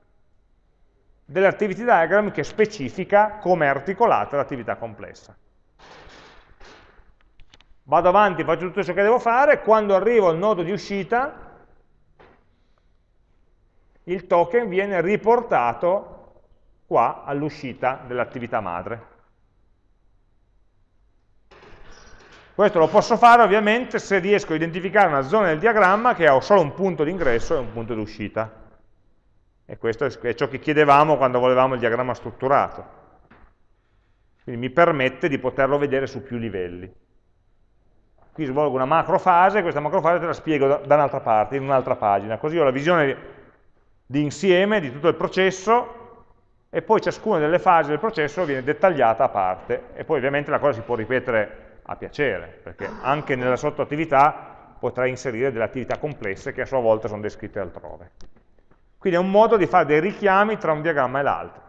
dell'activity diagram che specifica come è articolata l'attività complessa vado avanti, faccio tutto ciò che devo fare, quando arrivo al nodo di uscita, il token viene riportato qua all'uscita dell'attività madre. Questo lo posso fare ovviamente se riesco a identificare una zona del diagramma che ha solo un punto di ingresso e un punto di uscita. E questo è ciò che chiedevamo quando volevamo il diagramma strutturato. Quindi mi permette di poterlo vedere su più livelli qui svolgo una macrofase, questa macrofase te la spiego da, da un'altra parte, in un'altra pagina, così ho la visione di insieme di tutto il processo e poi ciascuna delle fasi del processo viene dettagliata a parte e poi ovviamente la cosa si può ripetere a piacere, perché anche nella sottoattività potrai inserire delle attività complesse che a sua volta sono descritte altrove. Quindi è un modo di fare dei richiami tra un diagramma e l'altro.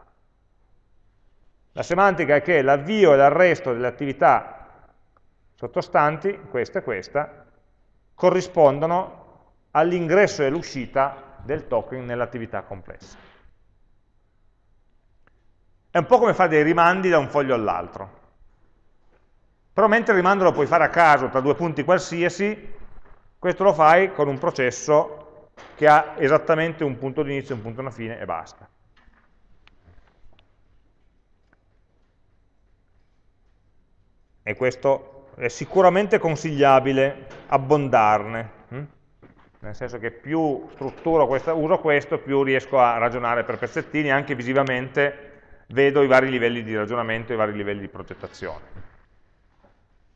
La semantica è che l'avvio e l'arresto delle attività sottostanti, questa e questa, corrispondono all'ingresso e all'uscita del token nell'attività complessa. È un po' come fare dei rimandi da un foglio all'altro. Però mentre il rimando lo puoi fare a caso tra due punti qualsiasi, questo lo fai con un processo che ha esattamente un punto di inizio, un punto di fine e basta. E questo è sicuramente consigliabile abbondarne, hm? nel senso che più strutturo questa, uso questo, più riesco a ragionare per pezzettini, anche visivamente vedo i vari livelli di ragionamento, i vari livelli di progettazione.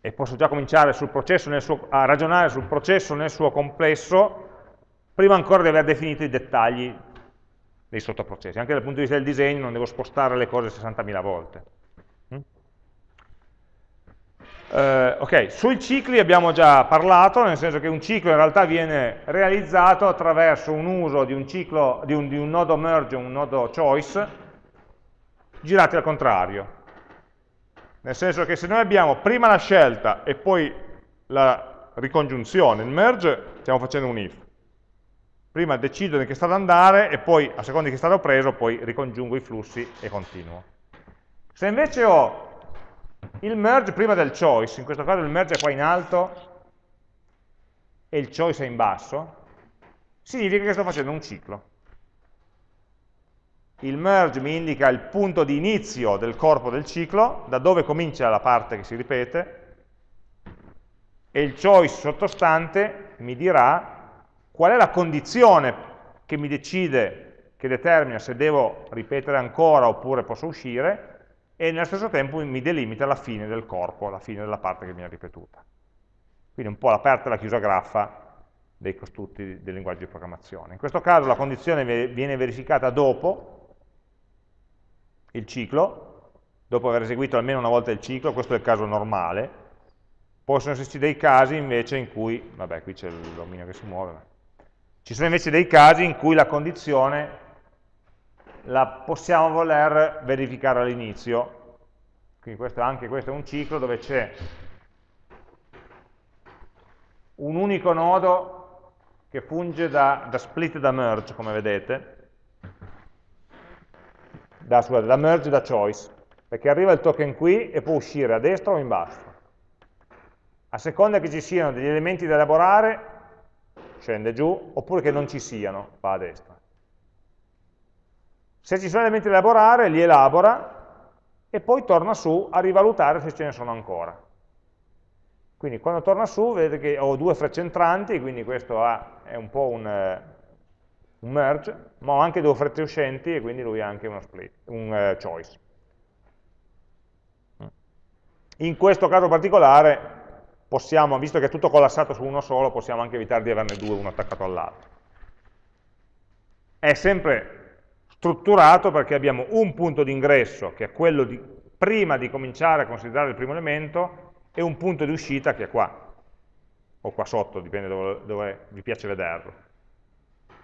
E posso già cominciare suo, a ragionare sul processo nel suo complesso, prima ancora di aver definito i dettagli dei sottoprocessi. Anche dal punto di vista del disegno non devo spostare le cose 60.000 volte. Eh, ok, sui cicli abbiamo già parlato, nel senso che un ciclo in realtà viene realizzato attraverso un uso di un, ciclo, di un, di un nodo merge, un nodo choice, girati al contrario. Nel senso che se noi abbiamo prima la scelta e poi la ricongiunzione, il merge, stiamo facendo un if. Prima decido in che stato andare e poi, a seconda di che stato ho preso, poi ricongiungo i flussi e continuo. Se invece ho il merge prima del choice, in questo caso il merge è qua in alto e il choice è in basso, significa che sto facendo un ciclo. Il merge mi indica il punto di inizio del corpo del ciclo, da dove comincia la parte che si ripete, e il choice sottostante mi dirà qual è la condizione che mi decide, che determina se devo ripetere ancora oppure posso uscire, e nello stesso tempo mi delimita la fine del corpo, la fine della parte che viene ripetuta. Quindi un po' l'aperta e la chiusa graffa dei costrutti del linguaggio di programmazione. In questo caso la condizione viene verificata dopo il ciclo, dopo aver eseguito almeno una volta il ciclo, questo è il caso normale, possono esserci dei casi invece in cui, vabbè qui c'è l'omino che si muove, ci sono invece dei casi in cui la condizione la possiamo voler verificare all'inizio. Quindi questo, anche questo è un ciclo dove c'è un unico nodo che funge da, da split e da merge, come vedete, da, scusate, da merge da choice, perché arriva il token qui e può uscire a destra o in basso. A seconda che ci siano degli elementi da elaborare, scende giù, oppure che non ci siano, va a destra. Se ci sono elementi da elaborare, li elabora e poi torna su a rivalutare se ce ne sono ancora. Quindi quando torna su vedete che ho due frecce entranti, quindi questo è un po' un, un, merge, ma ho anche due frecce uscenti e quindi lui ha anche uno split, un uh, choice. In questo caso particolare possiamo, visto che è tutto collassato su uno solo, possiamo anche evitare di averne due uno attaccato all'altro. È sempre strutturato perché abbiamo un punto di ingresso, che è quello di, prima di cominciare a considerare il primo elemento, e un punto di uscita che è qua, o qua sotto, dipende dove, dove vi piace vederlo,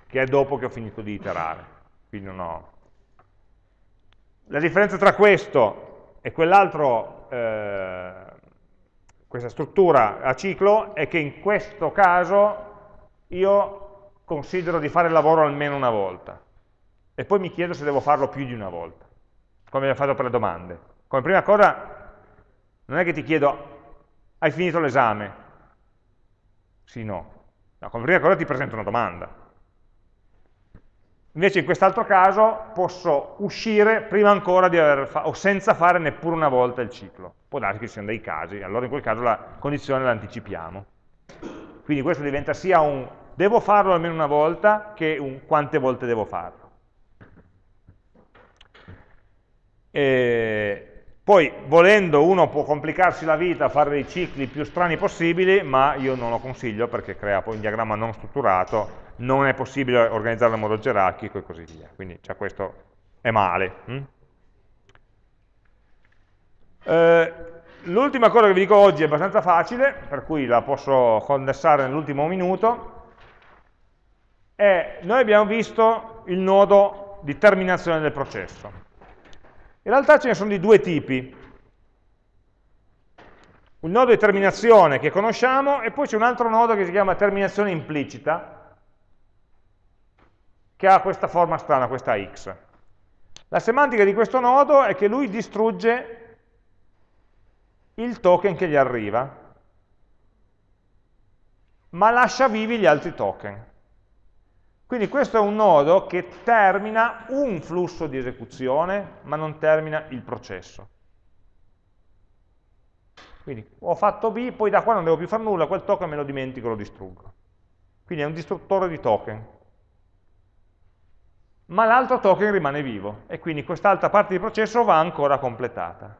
che è dopo che ho finito di iterare. Ho... La differenza tra questo e quell'altro, eh, questa struttura a ciclo, è che in questo caso io considero di fare il lavoro almeno una volta e poi mi chiedo se devo farlo più di una volta, come abbiamo fatto per le domande. Come prima cosa non è che ti chiedo hai finito l'esame? Sì, no. no. Come prima cosa ti presento una domanda. Invece in quest'altro caso posso uscire prima ancora di aver fatto, o senza fare neppure una volta il ciclo. Può darsi che ci siano dei casi, allora in quel caso la condizione la anticipiamo. Quindi questo diventa sia un devo farlo almeno una volta che un quante volte devo farlo. E poi, volendo, uno può complicarsi la vita fare dei cicli più strani possibili, ma io non lo consiglio perché crea poi un diagramma non strutturato, non è possibile organizzarlo in modo gerarchico e così via. Quindi cioè, questo è male. Hm? Eh, L'ultima cosa che vi dico oggi è abbastanza facile, per cui la posso condensare nell'ultimo minuto, è noi abbiamo visto il nodo di terminazione del processo. In realtà ce ne sono di due tipi. Un nodo di terminazione che conosciamo e poi c'è un altro nodo che si chiama terminazione implicita, che ha questa forma strana, questa x. La semantica di questo nodo è che lui distrugge il token che gli arriva, ma lascia vivi gli altri token. Quindi questo è un nodo che termina un flusso di esecuzione, ma non termina il processo. Quindi ho fatto B, poi da qua non devo più fare nulla, quel token me lo dimentico, lo distruggo. Quindi è un distruttore di token. Ma l'altro token rimane vivo, e quindi quest'altra parte di processo va ancora completata.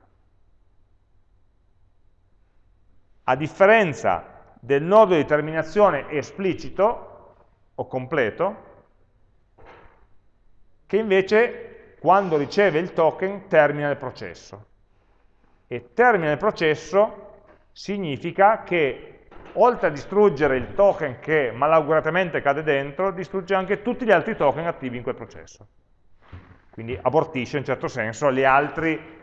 A differenza del nodo di terminazione esplicito, o completo, che invece quando riceve il token termina il processo. E termina il processo significa che oltre a distruggere il token che malauguratamente cade dentro, distrugge anche tutti gli altri token attivi in quel processo. Quindi abortisce in certo senso gli altri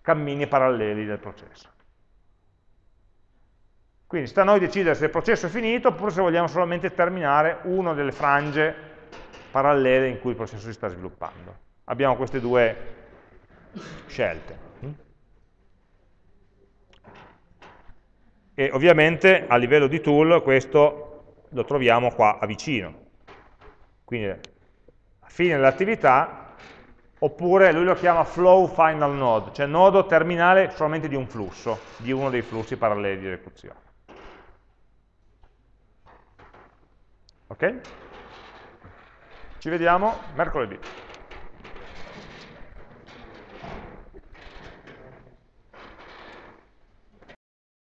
cammini paralleli del processo. Quindi sta a noi decidere se il processo è finito oppure se vogliamo solamente terminare una delle frange parallele in cui il processo si sta sviluppando. Abbiamo queste due scelte. E ovviamente a livello di tool questo lo troviamo qua a vicino. Quindi a fine dell'attività, oppure lui lo chiama flow final node, cioè nodo terminale solamente di un flusso, di uno dei flussi paralleli di esecuzione. Ok? Ci vediamo mercoledì.